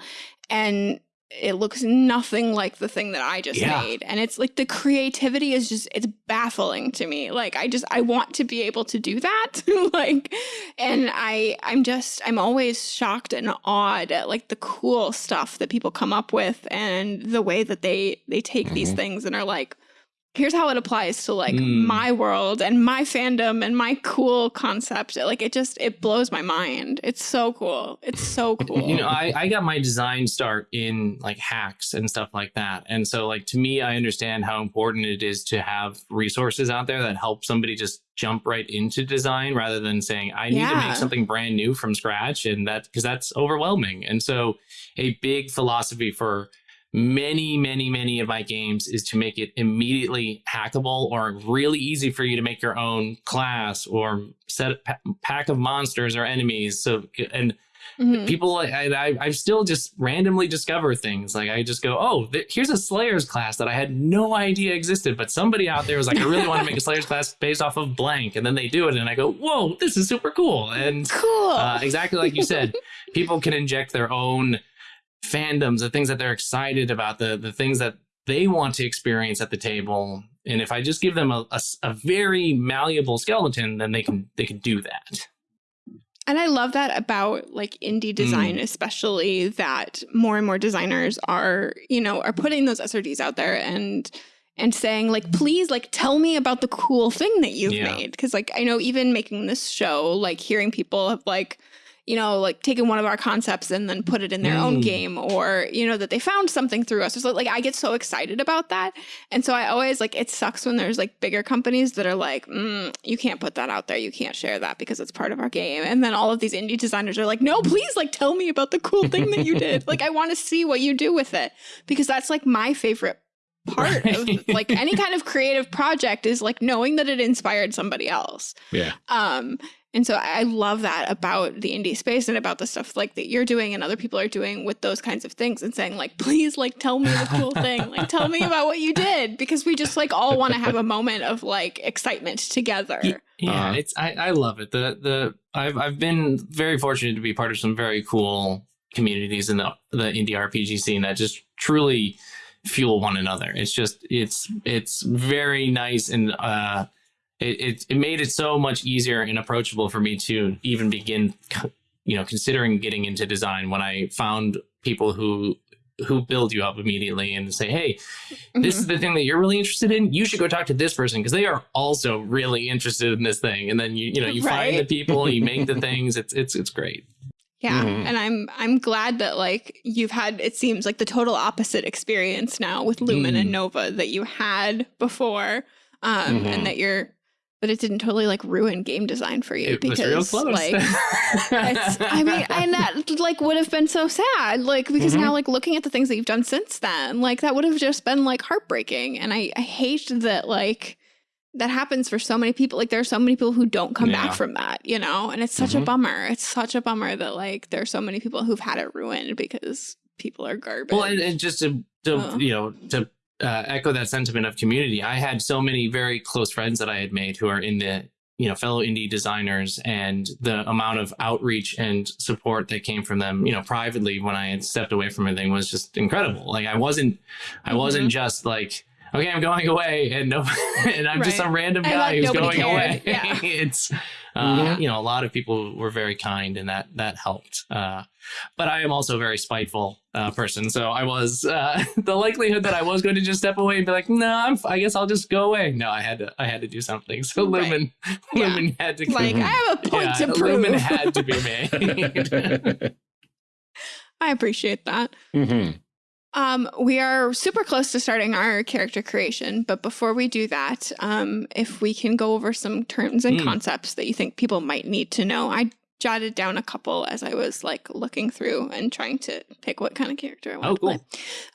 and it looks nothing like the thing that I just yeah. made. And it's like the creativity is just, it's baffling to me. Like, I just, I want to be able to do that. like, and I, I'm just, I'm always shocked and awed at like the cool stuff that people come up with and the way that they, they take mm -hmm. these mm-hmm. things and are like, here's how it applies to like mm. my world and my fandom and my cool concept. Like it just it blows my mind. It's so cool. It's so cool. you know I, I got my design start in like hacks and stuff like that. And so like to me i understand how important it is to have resources out there that help somebody just jump right into design rather than saying i need yeah. to make something brand new from scratch and that because that's overwhelming. And so a big philosophy for many, many, many of my games is to make it immediately hackable or really easy for you to make your own class or set a pack of monsters or enemies. So, and mm-hmm. people, I, I, I still just randomly discover things. Like I just go, oh, here's a Slayer's class that I had no idea existed, but somebody out there was like, I really want to make a Slayer's class based off of blank. And then they do it. And I go, whoa, this is super cool. And cool. Uh, exactly like you said, people can inject their own fandoms, the things that they're excited about, the the things that they want to experience at the table. And if I just give them a, a, a very malleable skeleton, then they can they can do that. And I love that about like indie design, mm. especially that more and more designers are, you know, are putting those SRDs out there and and saying like, please, like, tell me about the cool thing that you've yeah. made. Cause like I know even making this show, like hearing people have like, you know, like taken one of our concepts and then put it in their mm. own game or, you know, that they found something through us. So like I get so excited about that. And so I always like it sucks when there's like bigger companies that are like, mm, you can't put that out there. You can't share that because it's part of our game. And then all of these indie designers are like, no, please like tell me about the cool thing that you did. like I want to see what you do with it because that's like my favorite part right. of like any kind of creative project is like knowing that it inspired somebody else. Yeah. Um and so I love that about the indie space and about the stuff like that you're doing and other people are doing with those kinds of things and saying like, please like tell me the cool thing. Like tell me about what you did because we just like all want to have a moment of like excitement together. Yeah, uh-huh. it's I, I love it. The the I've I've been very fortunate to be part of some very cool communities in the the indie RPG scene that just truly fuel one another. It's just it's it's very nice and uh it, it, it made it so much easier and approachable for me to even begin, you know, considering getting into design when I found people who who build you up immediately and say, "Hey, this is mm-hmm. the thing that you're really interested in. You should go talk to this person because they are also really interested in this thing." And then you you know you right? find the people, you make the things. It's it's it's great. Yeah, mm-hmm. and I'm I'm glad that like you've had it seems like the total opposite experience now with Lumen mm. and Nova that you had before, um, mm-hmm. and that you're but it didn't totally like ruin game design for you it because like I mean and that like would have been so sad like because mm-hmm. now like looking at the things that you've done since then like that would have just been like heartbreaking and I, I hate that like that happens for so many people like there are so many people who don't come yeah. back from that you know and it's such mm-hmm. a bummer it's such a bummer that like there are so many people who've had it ruined because people are garbage well and, and just to, to oh. you know to uh, echo that sentiment of community. I had so many very close friends that I had made who are in the you know fellow indie designers and the amount of outreach and support that came from them you know privately when i had stepped away from everything was just incredible like i wasn't i wasn't mm-hmm. just like okay i'm going away and no and i'm right. just some random guy who's going cared. away yeah. it's uh, mm-hmm. you know a lot of people were very kind and that that helped uh, but I am also a very spiteful uh, person. So I was uh, the likelihood that I was going to just step away and be like, no, nah, i guess I'll just go away. No, I had to. I had to do something. So Lumen, right. Lumen yeah. had to. Like I have a point yeah, to prove. Lumen had to be made. I appreciate that. Mm-hmm. Um, we are super close to starting our character creation, but before we do that, um, if we can go over some terms and mm. concepts that you think people might need to know, I jotted down a couple as I was like looking through and trying to pick what kind of character I want oh, to cool. play.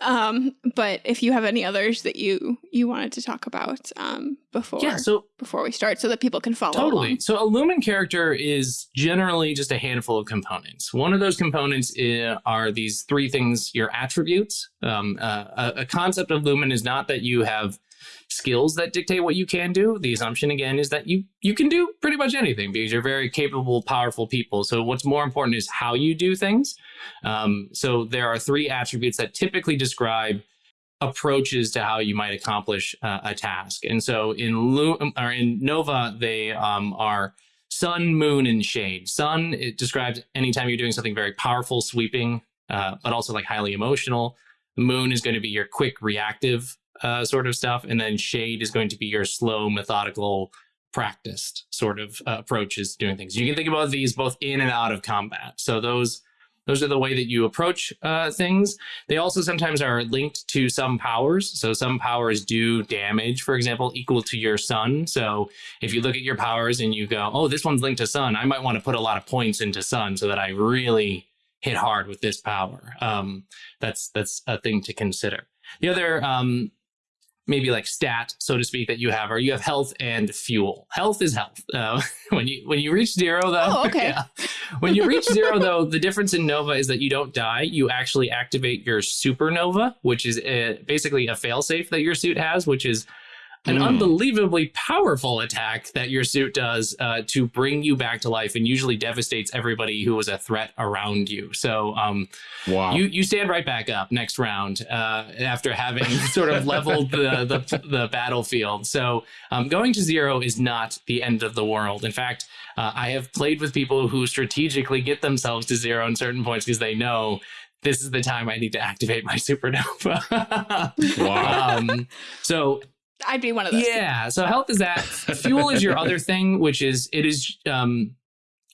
Um, but if you have any others that you you wanted to talk about um, before, yeah, so before we start, so that people can follow. Totally. Along. So a Lumen character is generally just a handful of components. One of those components is, are these three things: your attributes. Um, uh, a, a concept of Lumen is not that you have skills that dictate what you can do. The assumption again is that you you can do pretty much anything because you're very capable, powerful people. So what's more important is how you do things. Um, so there are three attributes that typically describe approaches to how you might accomplish uh, a task. And so in Lu- or in Nova, they um, are sun, moon, and shade. Sun it describes anytime you're doing something very powerful, sweeping, uh, but also like highly emotional. Moon is going to be your quick, reactive uh, sort of stuff, and then shade is going to be your slow, methodical, practiced sort of uh, approaches doing things. You can think about these both in and out of combat. So those those are the way that you approach uh, things. They also sometimes are linked to some powers. So some powers do damage, for example, equal to your sun. So if you look at your powers and you go, oh, this one's linked to sun, I might want to put a lot of points into sun so that I really hit hard with this power. Um, that's that's a thing to consider. The other um, maybe like stat, so to speak, that you have, or you have health and fuel. Health is health. Uh, when you when you reach zero, though, oh, okay. yeah. when you reach zero, though, the difference in Nova is that you don't die. You actually activate your supernova, which is a, basically a failsafe that your suit has, which is an mm. unbelievably powerful attack that your suit does uh, to bring you back to life and usually devastates everybody who was a threat around you. So um, wow. you, you stand right back up next round uh, after having sort of leveled the, the, the battlefield. So um, going to zero is not the end of the world. In fact, uh, I have played with people who strategically get themselves to zero in certain points because they know this is the time I need to activate my supernova. wow. Um, so I'd be one of those. Yeah. So health is that. Fuel is your other thing, which is it is um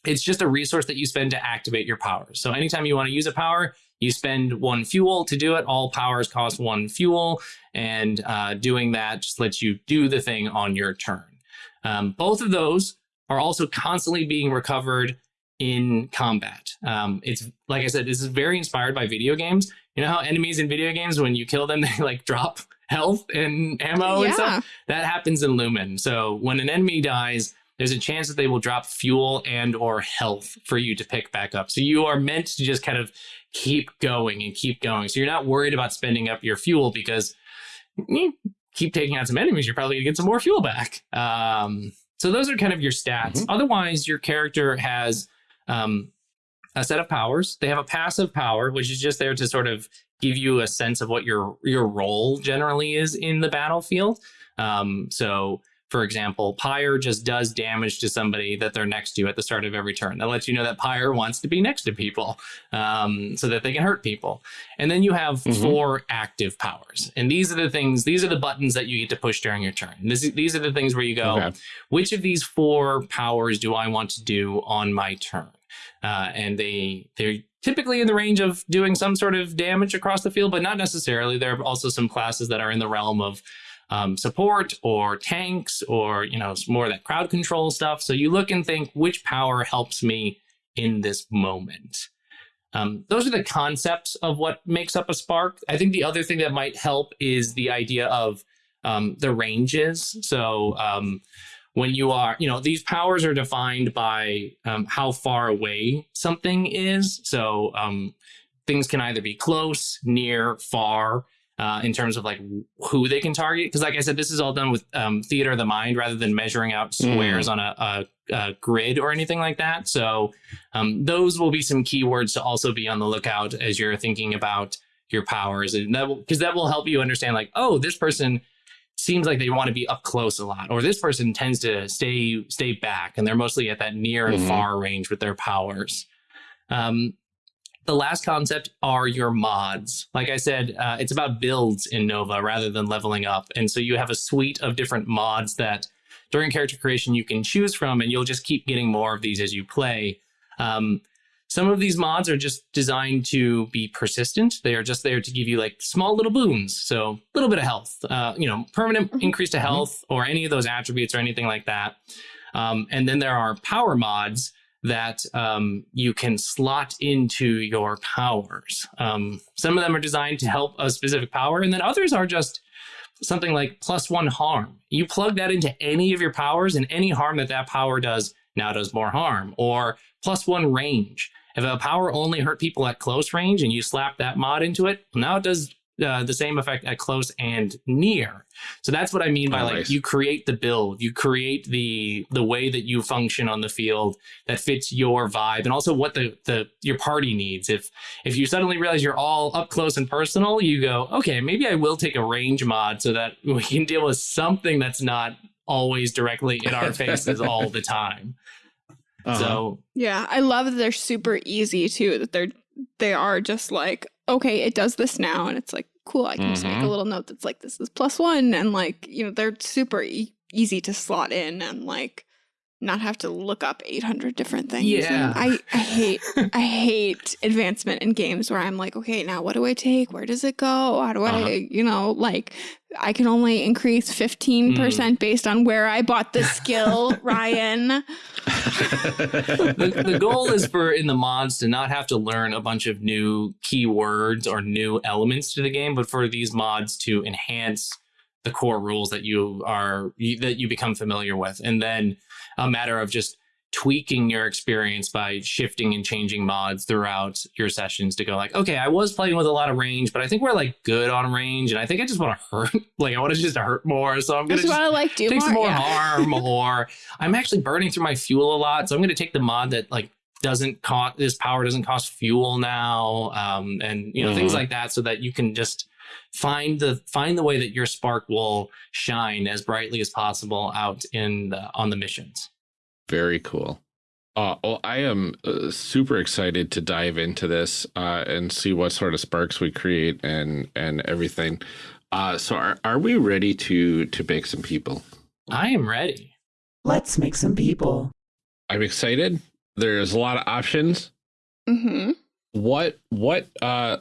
it's just a resource that you spend to activate your powers. So anytime you want to use a power, you spend one fuel to do it. All powers cost one fuel, and uh, doing that just lets you do the thing on your turn. Um, both of those are also constantly being recovered in combat. Um, it's like I said, this is very inspired by video games. You know how enemies in video games, when you kill them, they like drop health and ammo Yeah. and stuff? That happens in Lumen. So when an enemy dies, there's a chance that they will drop fuel and or health for you to pick back up. So you are meant to just kind of keep going and keep going. So you're not worried about spending up your fuel because you keep taking out some enemies, you're probably gonna get some more fuel back. Um, so those are kind of your stats. Mhm. Otherwise, your character has um, a set of powers. They have a passive power, which is just there to sort of give you a sense of what your your role generally is in the battlefield. Um, so, for example, Pyre just does damage to somebody that they're next to you at the start of every turn. That lets you know that Pyre wants to be next to people um, so that they can hurt people. And then you have Mhm. four active powers, and these are the things. These are the buttons that you get to push during your turn. This, these are the things where you go Okay. which of these four powers do I want to do on my turn? Uh, and they they're typically in the range of doing some sort of damage across the field, but not necessarily. There are also some classes that are in the realm of um, support or tanks or you know more of that crowd control stuff. So you look and think which power helps me in this moment. Um, those are the concepts of what makes up a spark. I think the other thing that might help is the idea of um, the ranges. So um, when you are, you know, these powers are defined by um, how far away something is. So um, things can either be close, near, far. Uh, in terms of like who they can target, because like I said, this is all done with um, theater of the mind rather than measuring out squares on a, a, a grid or anything like that. So um, those will be some keywords to also be on the lookout as you're thinking about your powers, and that because that will help you understand like, oh, this person seems like they want to be up close a lot, or this person tends to stay stay back, and they're mostly at that near and Mhm. far range with their powers. Um, the last concept are your mods. Like I said, uh, it's about builds in Nova rather than leveling up, and so you have a suite of different mods that during character creation you can choose from, and you'll just keep getting more of these as you play. Um, some of these mods are just designed to be persistent. They are just there to give you like small little boons. So a little bit of health, uh, you know, permanent Mhm. increase to health or any of those attributes or anything like that. Um, and then there are power mods that um, you can slot into your powers. Um, some of them are designed to help a specific power, and then others are just something like plus one harm. You plug that into any of your powers, and any harm that that power does now does more harm. Or plus one range. If a power only hurt people at close range and you slap that mod into it, now it does uh, the same effect at close and near. So that's what I mean by Oh, like nice. you create the build, you create the the way that you function on the field that fits your vibe and also what the the your party needs. If if you suddenly realize you're all up close and personal, you go, okay, maybe I will take a range mod so that we can deal with something that's not always directly in our faces all the time. Uh-huh. So Yeah, I love that they're super easy too. That they're they are just like, okay, it does this now, and it's like, cool. I can just make a Mhm. little note that's like, this is plus one, and like, you know, they're super e- easy to slot in and like not have to look up 800 different things. Yeah. I, I hate I hate advancement in games where I'm like, okay, now what do I take? Where does it go? How do Uh-huh. I, you know, like I can only increase 15% based on where I bought the skill, Ryan. The, the goal is for in the mods to not have to learn a bunch of new keywords or new elements to the game, but for these mods to enhance the core rules that you are that you become familiar with, and then a matter of just tweaking your experience by shifting and changing mods throughout your sessions to go like okay i was playing with a lot of range but i think we're like good on range and i think i just want to hurt like i want to just hurt more so i'm gonna just just want to like do take more. some more yeah. harm or i'm actually burning through my fuel a lot so i'm going to take the mod that like doesn't cost this power doesn't cost fuel now um and you know things Mhm. like that so that you can just find the find the way that your spark will shine as brightly as possible out in the on the missions Very cool. Uh, well, I am uh, super excited to dive into this uh, and see what sort of sparks we create and and everything. Uh, so, are, are we ready to to make some people? i am ready Let's make some people. I'm excited. there's a lot of options. hmm What what uh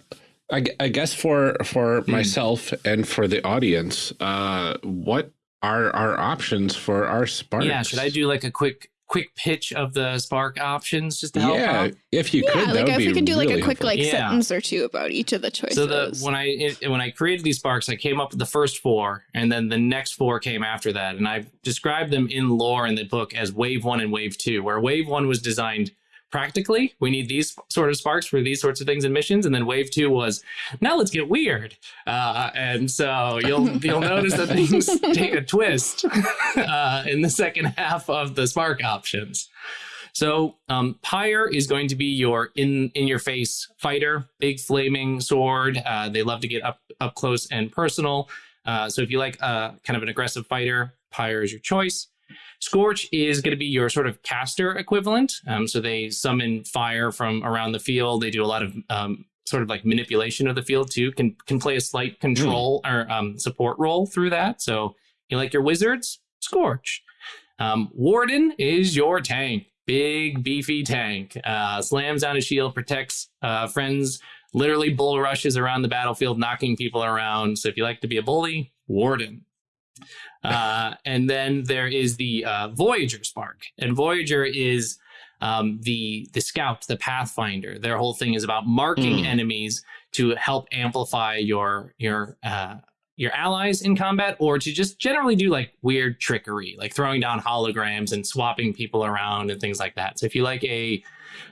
I, I guess for for Hmm. myself and for the audience, uh what are our options for our sparks? Yeah, should I do like a quick quick pitch of the Spark options just to help Yeah, out? if you Yeah, could, that like would if be we could do like a quick helpful. like Yeah. sentence or two about each of the choices. So the when I it, when I created these sparks, I came up with the first four, and then the next four came after that, and I described them in lore in the book as wave one and wave two, where wave one was designed practically. We need these sort of sparks for these sorts of things and missions, and then wave two was now let's get weird, uh, and so you'll you'll notice that things take a twist uh, in the second half of the spark options. So um, Pyre is going to be your in in your face fighter, big flaming sword. Uh, they love to get up up close and personal. Uh, so if you like uh, kind of an aggressive fighter, Pyre is your choice. Scorch is going to be your sort of caster equivalent. Um, so they summon fire from around the field. They do a lot of um, sort of like manipulation of the field too. Can can play a slight control or um, support role through that. So you like your wizards, Scorch. Um, Warden is your tank, big beefy tank. Uh, slams down a shield, protects uh, friends. Literally bull rushes around the battlefield, knocking people around. So if you like to be a bully, Warden. Uh, and then there is the uh, Voyager Spark, and Voyager is um, the the scout, the pathfinder. Their whole thing is about marking Mm. enemies to help amplify your your uh, your allies in combat, or to just generally do like weird trickery, like throwing down holograms and swapping people around and things like that. So if you like a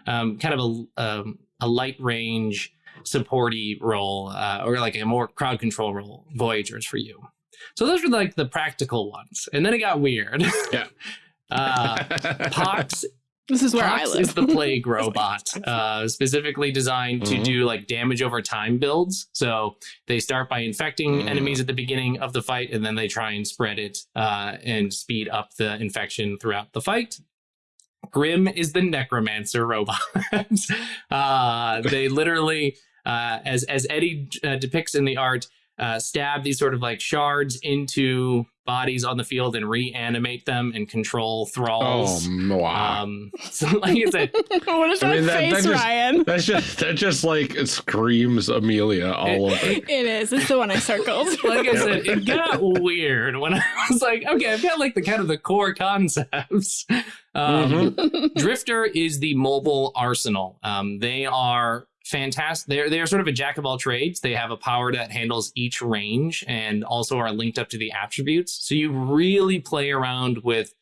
um, kind of a um, a light range supporty role, uh, or like a more crowd control role, Voyager's for you. So those were like the practical ones, and then it got weird. Yeah. uh, Pox this is where I Pox live. is the plague robot, uh, specifically designed to Mhm. do like damage over time builds. So they start by infecting Mm. enemies at the beginning of the fight, and then they try and spread it uh, and speed up the infection throughout the fight. Grim is the necromancer robot. uh, they literally, uh, as as Eddie uh, depicts in the art, uh, stab these sort of like shards into bodies on the field and reanimate them and control oh thralls. wow. Um, so like I said, what is I that mean, that- that just- Ryan? That's just that just like it screams Amelia all over. It is. It's the one I circled. like I said, it got weird when I was like, okay, I've got like the kind of the core concepts. Um, Mhm. Drifter is the mobile arsenal. Um, they are fantastic. They're they're sort of a jack of all trades. They have a power that handles each range and also are linked up to the attributes. So you really play around with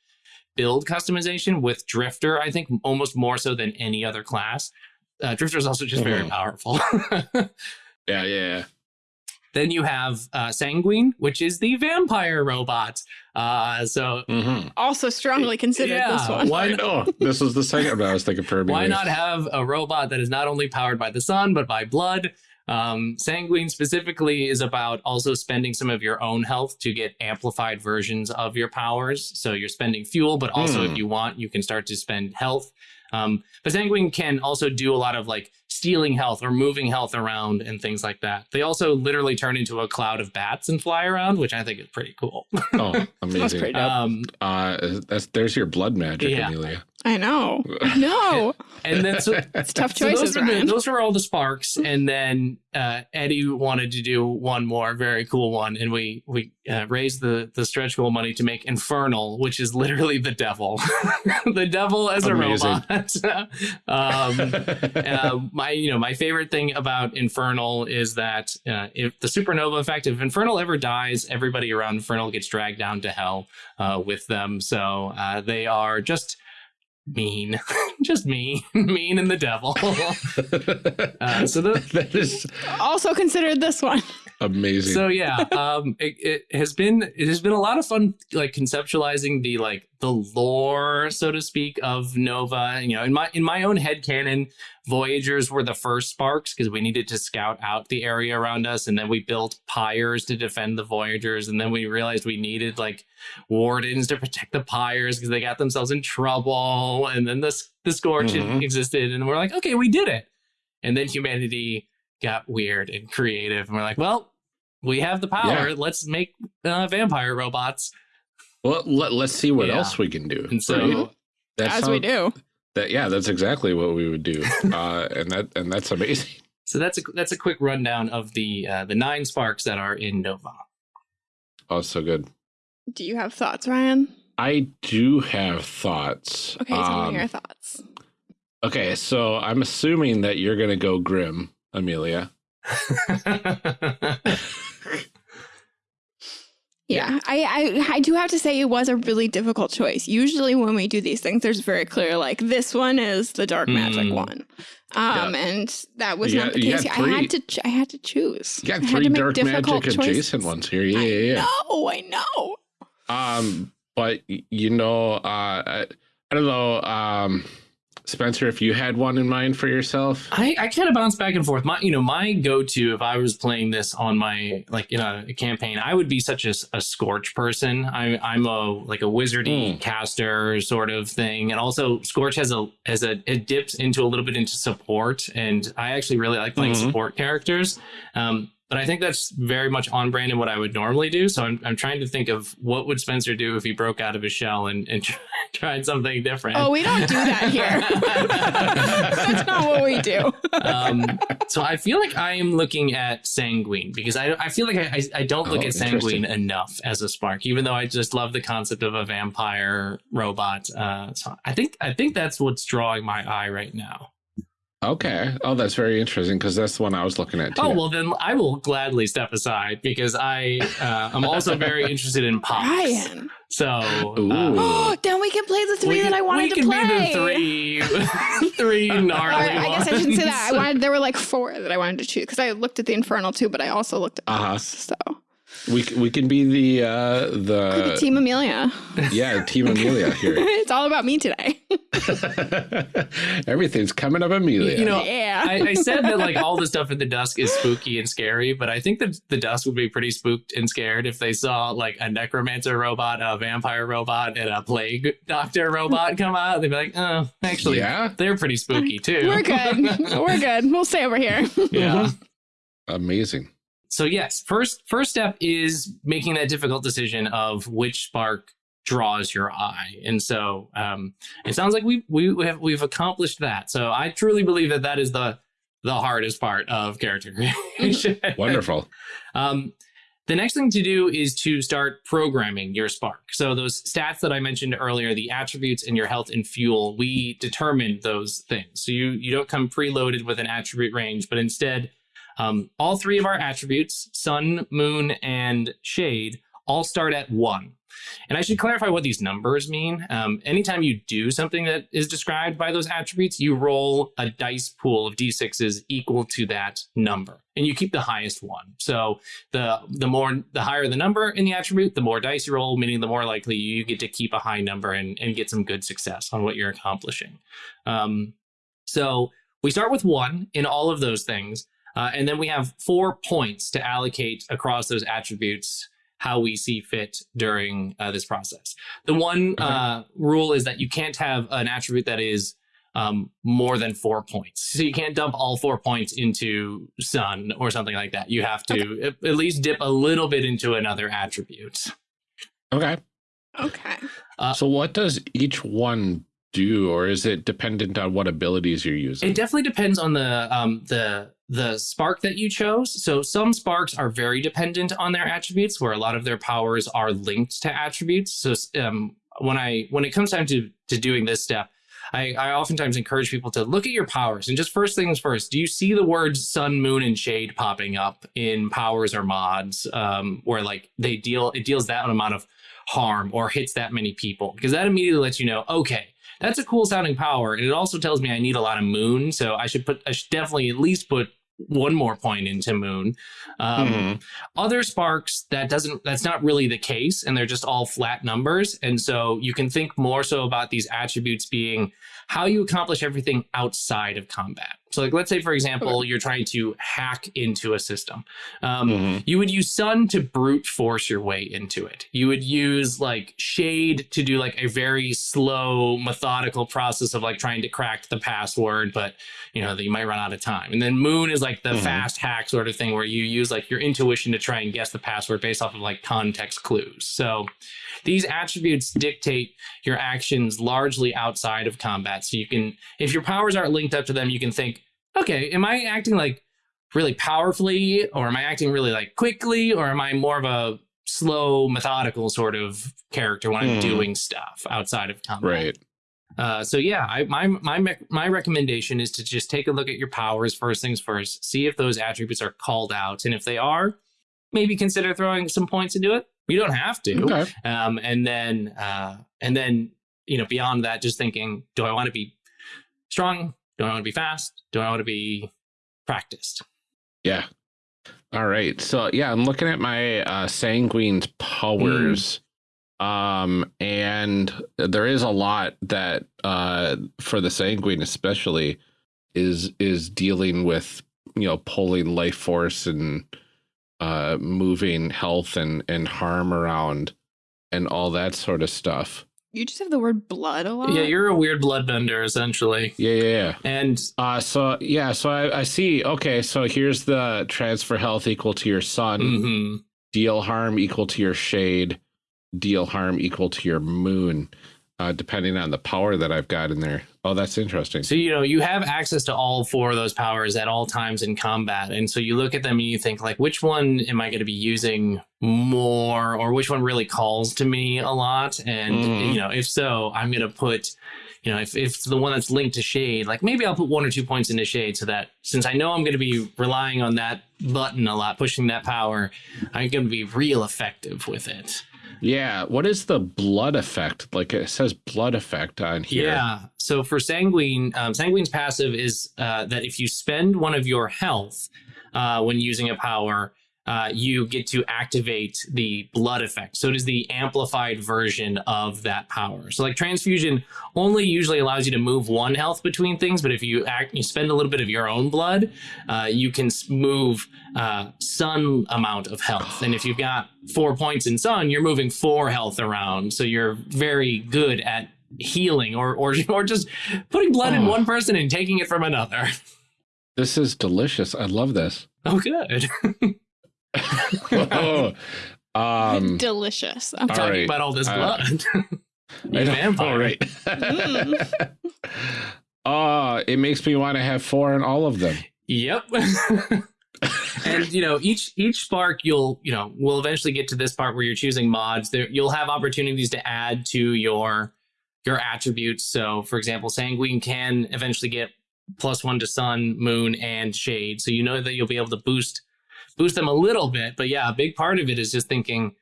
build customization with Drifter. I think almost more so than any other class. Uh, Drifter is also just very Mhm. powerful. Yeah, yeah. Then you have uh, Sanguine, which is the vampire robot. Uh, so Mm-hmm. also strongly considered this one. why not? know. This is the second I was thinking for Amelia. why not have a robot that is not only powered by the sun but by blood? Um, Sanguine specifically is about also spending some of your own health to get amplified versions of your powers. So you're spending fuel, but also Hmm. if you want, you can start to spend health. Um, but Sanguine can also do a lot of like stealing health or moving health around and things like that. They also literally turn into a cloud of bats and fly around, which I think is pretty cool. Oh, That's amazing. pretty um, Uh, that's there's your blood magic, Yeah. Amelia. I know. No. and then so It's tough So choices, those, are the, those are all the sparks, and then uh, Eddie wanted to do one more very cool one, and we we uh, raised the the stretch goal money to make Infernal, which is literally the devil, the devil as Amazing. a robot. um, uh, my you know my favorite thing about Infernal is that uh, if the supernova effect, if Infernal ever dies, everybody around Infernal gets dragged down to hell uh, with them. So uh, they are just mean, just mean, mean and the devil. Uh, so the, that is Also considered this one. Amazing. so yeah, um, it, it has been it has been a lot of fun, like conceptualizing the like the lore, so to speak, of Nova. You know, in my in my own head canon, Voyagers were the first sparks because we needed to scout out the area around us, and then we built pyres to defend the Voyagers, and then we realized we needed like wardens to protect the pyres because they got themselves in trouble, and then the the scorch Mhm. existed, and we're like, okay, we did it, and then humanity got weird and creative, and we're like, well. We have the power. Yeah. Let's make uh, vampire robots. well, let, let's see what Yeah. else we can do. And so, Right? That as we do. That yeah, that's exactly what we would do, uh, and that and that's amazing. So that's a that's a quick rundown of the uh, the nine sparks that are in Nova. Oh, so good. Do you have thoughts, Ryan? I do have thoughts. Okay, tell Um, me your thoughts. Okay, so I'm assuming that you're gonna go grim, Amelia. Yeah, I, I I do have to say it was a really difficult choice. Usually when we do these things, there's very clear like this one is the dark magic Hmm. one, um, and that was You not got- the case. got. I had to ch- I had to choose. You got I had three to dark difficult magic choices. adjacent ones here. Yeah, yeah, yeah. No, I know. Um, but you know, uh, I, I don't know, um, Spencer, if you had one in mind for yourself. I, I kind of bounce back and forth. My, you know, my go-to if I was playing this on my like in a campaign, I would be such a scorch person. I'm I'm a like a wizardy Mm. caster sort of thing, and also scorch has a has a it dips into a little bit into support, and I actually really like playing Mhm. support characters. Um, but I think that's very much on brand in what I would normally do. So I'm, I'm trying to think of what would Spencer do if he broke out of his shell and, and tried something different. Oh, we don't do that here. That's not what we do. um, so I feel like I am looking at sanguine because I, I feel like I, I, I don't look Oh, at sanguine enough as a spark, even though I just love the concept of a vampire robot. Uh, so I think I think that's what's drawing my eye right now. Okay. Oh, that's very interesting because that's the one I was looking at too. Oh well, then I will gladly step aside because I uh, I'm also very interested in Pox. Ryan. So uh, Oh, then we can play the three we that I wanted we to can play. be the three three gnarly Or I guess I shouldn't say that. I wanted there were like four that I wanted to choose because I looked at the Infernal too, but I also looked at Uh-huh. Pox, so we we can be the uh Could the Team Amelia. yeah team Amelia here. it's all about me today. Everything's coming up Amelia. You know, yeah. I, I said that like all the stuff in the dusk is spooky and scary, but I think that the dusk would be pretty spooked and scared if they saw like a necromancer robot, a vampire robot, and a plague doctor robot come out. They'd be like, oh, actually, yeah, they're pretty spooky too. We're good. We're good. We'll stay over here. yeah. amazing. So yes, first first step is making that difficult decision of which spark draws your eye, and so um, it sounds like we we we have we've accomplished that. So I truly believe that that is the the hardest part of character creation. Wonderful. Um, the next thing to do is to start programming your spark. So those stats that I mentioned earlier, the attributes and your health and fuel, we determine those things. So you you don't come preloaded with an attribute range, but instead, um, all three of our attributes, sun, moon, and shade, all start at one. And I should clarify what these numbers mean. Um, anytime you do something that is described by those attributes, you roll a dice pool of d6s equal to that number, and you keep the highest one. So the the more the higher the number in the attribute, the more dice you roll, meaning the more likely you get to keep a high number and, and get some good success on what you're accomplishing. Um, so we start with one in all of those things, uh, and then we have four points to allocate across those attributes how we see fit during uh, this process. The one uh, rule is that you can't have an attribute that is um, more than four points. So you can't dump all four points into sun or something like that. You have to at, at least dip a little bit into another attribute. Okay. Okay. So what does each one do, or is it dependent on what abilities you're using? It definitely depends on the um, the the spark that you chose. So some sparks are very dependent on their attributes, where a lot of their powers are linked to attributes. So um, when I when it comes time to to doing this step, I, I oftentimes encourage people to look at your powers and just first things first. Do you see the words sun, moon, and shade popping up in powers or mods, um, where like they deal it deals that amount of harm or hits that many people? Because that immediately lets you know, okay, that's a cool sounding power, and it also tells me I need a lot of moon, so I should put I should definitely at least put one more point into moon. Um, Mhm. Other sparks that doesn't that's not really the case, and they're just all flat numbers, and so you can think more so about these attributes being how you accomplish everything outside of combat. So, like, let's say, for example, you're trying to hack into a system. Um, Mhm. You would use Sun to brute force your way into it. You would use like Shade to do like a very slow, methodical process of like trying to crack the password, but you know that you might run out of time. And then Moon is like the Mhm. fast hack sort of thing where you use like your intuition to try and guess the password based off of like context clues. So these attributes dictate your actions largely outside of combat. So you can, if your powers aren't linked up to them, you can think, okay, am I acting like really powerfully, or am I acting really like quickly, or am I more of a slow, methodical sort of character when I'm Hmm. doing stuff outside of combat? Right. Uh, so yeah, I, my my my recommendation is to just take a look at your powers first things first. See if those attributes are called out, and if they are, maybe consider throwing some points into it. You don't have to. Okay. Um, and then uh, and then you know beyond that, just thinking, do I want to be strong? Do I want to be fast? Do I want to be practiced? Yeah. All right. So yeah, I'm looking at my uh sanguine's powers. Um and there is a lot that uh for the sanguine especially is is dealing with you know pulling life force and uh moving health and and harm around and all that sort of stuff. You just have the word blood a lot. Yeah, you're a weird bloodbender essentially, Yeah, yeah, yeah. and Uh so yeah, so I, I see okay, so here's the transfer health equal to your sun. mhm. deal harm equal to your shade, deal harm equal to your moon, uh, depending on the power that I've got in there. Oh, that's interesting. So, you know, you have access to all four of those powers at all times in combat. And so you look at them and you think, like, which one am I going to be using more or which one really calls to me a lot? And, Mhm. you know, if so, I'm going to put, you know, if, if it's the one that's linked to shade, like maybe I'll put one or two points into shade so that since I know I'm going to be relying on that button a lot, pushing that power, I'm going to be real effective with it. Yeah. What is the blood effect? Like it says blood effect on here. Yeah. So for Sanguine, um, Sanguine's passive is uh, that if you spend one of your health uh, when using a power, uh, you get to activate the blood effect. So it is the amplified version of that power. So like transfusion only usually allows you to move one health between things, but if you act, you spend a little bit of your own blood, uh, you can move uh, sun amount of health. And if you've got four points in sun, you're moving four health around. So you're very good at healing or or or just putting blood in Oh. one person and taking it from another. This is delicious. I love this. Oh, good. um, Delicious. I'm talking right. about all this Uh, blood. I you know, vampire. right. Mm. Oh, it makes me want to have four in all of them. Yep. and you know each each spark you'll you know we'll eventually get to this part where you're choosing mods there you'll have opportunities to add to your your attributes so for example sanguine can eventually get plus one to sun moon and shade so you know that you'll be able to boost boost them a little bit but yeah a big part of it is just thinking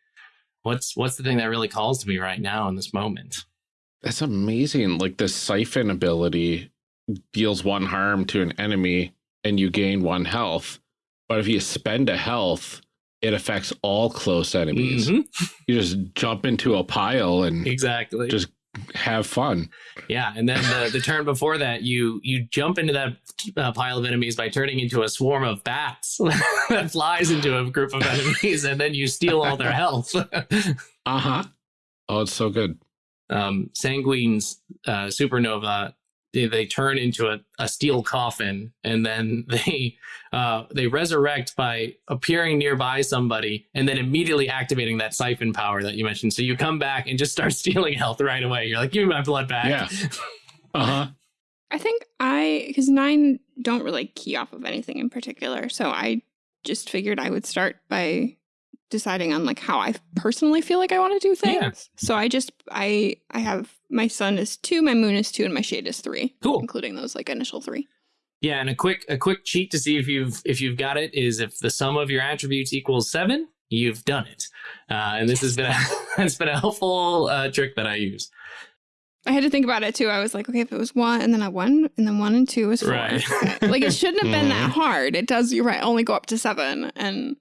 what's what's the thing that really calls to me right now in this moment That's amazing. Like the siphon ability deals one harm to an enemy and you gain one health. But if you spend a health, it affects all close enemies. Mhm. You just jump into a pile and exactly just have fun. Yeah, and then the, the turn before that, you you jump into that uh, pile of enemies by turning into a swarm of bats that flies into a group of enemies, and then you steal all their health. Uh huh. Oh, it's so good. um, Sanguine's uh, supernova, they, they turn into a, a steel coffin, and then they uh, they resurrect by appearing nearby somebody, and then immediately activating that siphon power that you mentioned. So you come back and just start stealing health right away. You're like, give me my blood back. Yeah. Uh huh. I think I, because nine don't really key off of anything in particular. So I just figured I would start by deciding on like how I personally feel like I want to do things. Yeah. So I just, I, I have my sun is two, my moon is two, and my shade is three, Cool. including those like initial three. Yeah, and a quick a quick cheat to see if you've if you've got it is if the sum of your attributes equals seven, you've done it. Uh, and this has been a has been a helpful uh, trick that I use. I had to think about it too. I was like, okay, if it was one and then a one and then one and two is four. Right. Like it shouldn't have been that hard. It does, you're right, only go up to seven and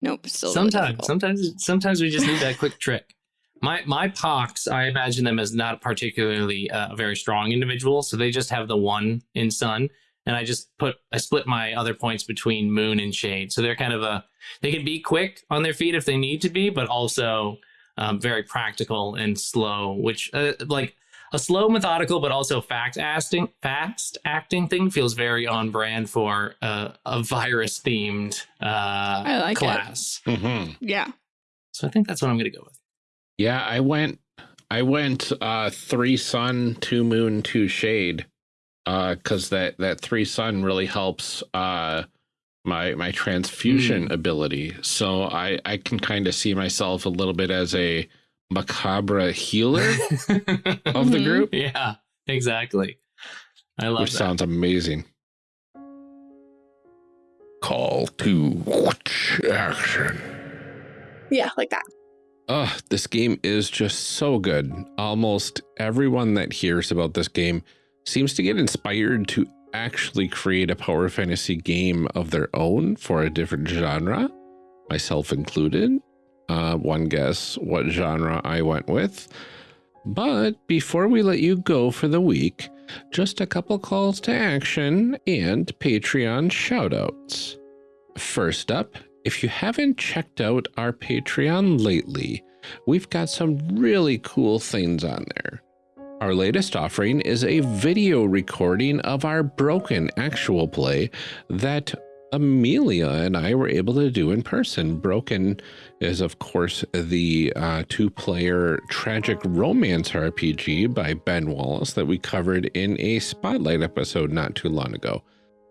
nope, still sometimes difficult. sometimes sometimes we just need that quick trick. My my pox, I imagine them as not particularly uh, a very strong individual, so they just have the one in sun. and I just put I split my other points between Moon and Shade. So they're kind of a they can be quick on their feet if they need to be, but also um, very practical and slow. Which uh, like a slow, methodical, but also fact acting fast acting thing feels very on brand for uh, a virus themed uh, I like class. Mm -hmm. Yeah. So I think that's what I'm going to go with. Yeah, I went I went uh, three sun, two moon, two shade Uh because uh, that that three sun really helps uh, my my transfusion mm. ability. So I I can kind of see myself a little bit as a macabre healer of the group. Yeah, exactly. I love Which that. sounds amazing. Call to action. Yeah, like that. Oh, this game is just so good. Almost everyone that hears about this game seems to get inspired to actually create a power fantasy game of their own for a different genre, myself included. Uh, one guess what genre I went with. But before we let you go for the week, just a couple calls to action and Patreon shoutouts. First up, if you haven't checked out our Patreon lately, we've got some really cool things on there. Our latest offering is a video recording of our broken actual play that Amelia and I were able to do in person. Broken is, of course, the uh, two player tragic romance RPG by Ben Wallace that we covered in a spotlight episode not too long ago.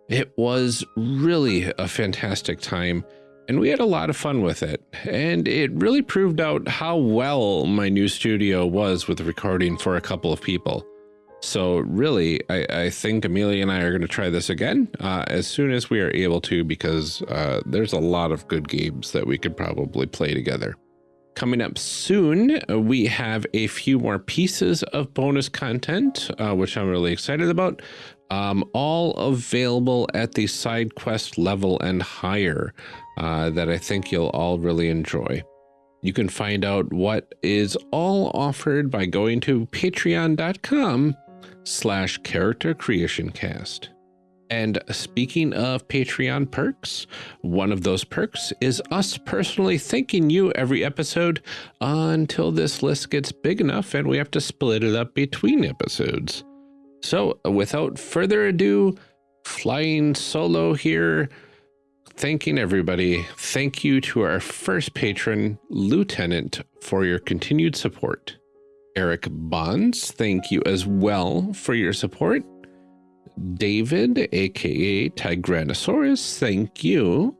It was really a fantastic time and we had a lot of fun with it. And it really proved out how well my new studio was with recording for a couple of people. So really, I, I think Amelia and I are going to try this again uh, as soon as we are able to, because uh, there's a lot of good games that we could probably play together. Coming up soon, we have a few more pieces of bonus content, uh, which I'm really excited about um, all available at the side quest level and higher uh, that I think you'll all really enjoy. You can find out what is all offered by going to patreon.com slash character creation cast. And speaking of Patreon perks, one of those perks is us personally thanking you every episode until this list gets big enough and we have to split it up between episodes. So without further ado, flying solo here, thanking everybody. Thank you to our first patron, Lieutenant, for your continued support. Eric Bonds, thank you as well for your support. David, aka Tigranosaurus, thank you.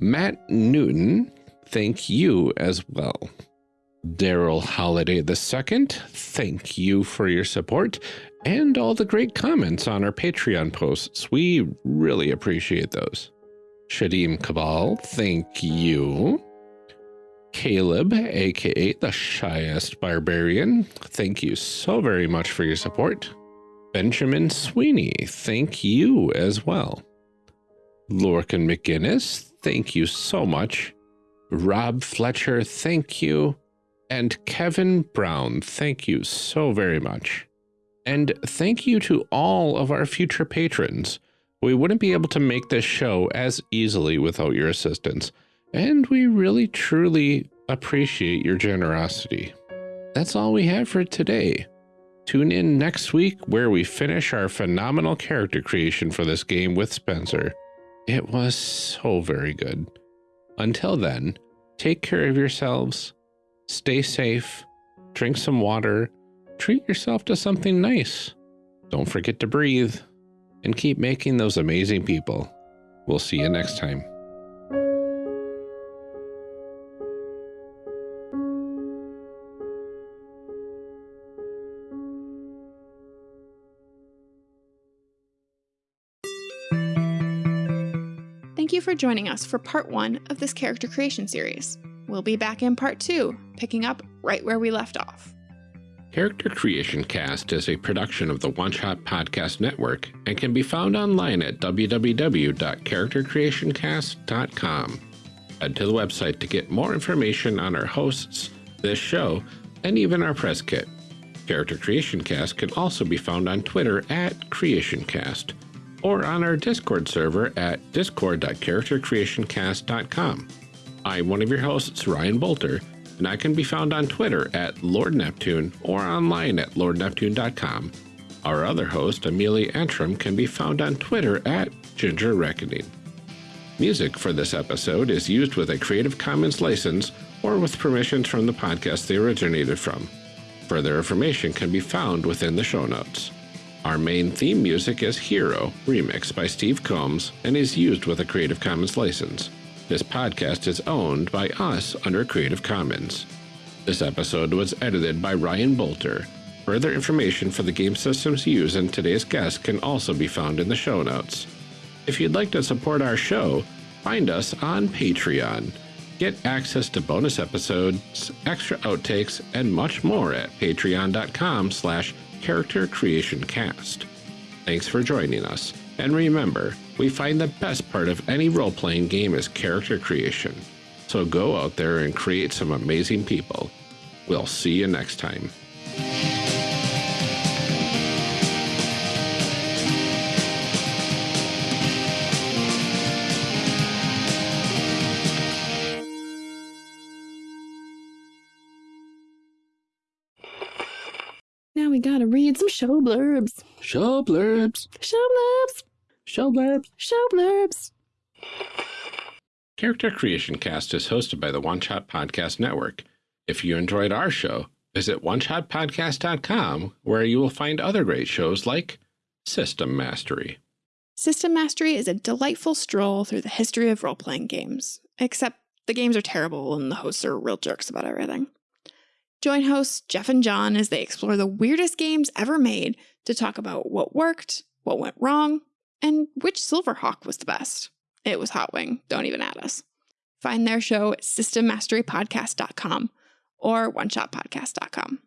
Matt Newton, thank you as well. Daryl Holiday II, thank you for your support and all the great comments on our Patreon posts. We really appreciate those. Shadim Cabal, thank you. Caleb, aka the shyest barbarian, thank you so very much for your support. Benjamin Sweeney, thank you as well. Lorcan McGinnis, thank you so much. Rob Fletcher, thank you. And Kevin Brown, thank you so very much. And thank you to all of our future patrons. We wouldn't be able to make this show as easily without your assistance, and we really truly appreciate your generosity. That's all we have for today. Tune in next week where we finish our phenomenal character creation for this game with Spencer. It was so very good. Until then, take care of yourselves, stay safe, drink some water, treat yourself to something nice. Don't forget to breathe and keep making those amazing people. We'll see you next time. Thank you for joining us for part one of this character creation series. We'll be back in part two, picking up right where we left off. Character Creation Cast is a production of the One Shot Podcast Network and can be found online at www.charactercreationcast.com. Head to the website to get more information on our hosts, this show, and even our press kit. Character Creation Cast can also be found on Twitter at CreationCast or on our Discord server at discord.charactercreationcast.com. I'm one of your hosts, Ryan Boelter, and I can be found on Twitter at Lord Neptune or online at lordneptune.com. Our other host, Amelia Antrim, can be found on Twitter at Ginger Reckoning. Music for this episode is used with a Creative Commons license or with permissions from the podcast they originated from. Further information can be found within the show notes. Our main theme music is Hero, remixed by Steve Combs, and is used with a Creative Commons license. This podcast is owned by us under Creative Commons. This episode was edited by Ryan Boelter. Further information for the game systems used in today's guest can also be found in the show notes. If you'd like to support our show, find us on Patreon. Get access to bonus episodes, extra outtakes, and much more at patreon.com slash character creation cast. Thanks for joining us, and remember, we find the best part of any role-playing game is character creation. So go out there and create some amazing people. We'll see you next time. Now we gotta read some show blurbs. Show blurbs. Show blurbs. Show blurbs. Show blurbs. Character Creation Cast is hosted by the One Shot Podcast Network. If you enjoyed our show, visit oneshotpodcast.com where you will find other great shows like System Mastery. System Mastery is a delightful stroll through the history of role playing games, except the games are terrible and the hosts are real jerks about everything. Join hosts Jeff and John as they explore the weirdest games ever made to talk about what worked, what went wrong, and which Silverhawk was the best. It was Hot Wing, don't even add us. Find their show at systemmasterypodcast.com or oneshotpodcast.com.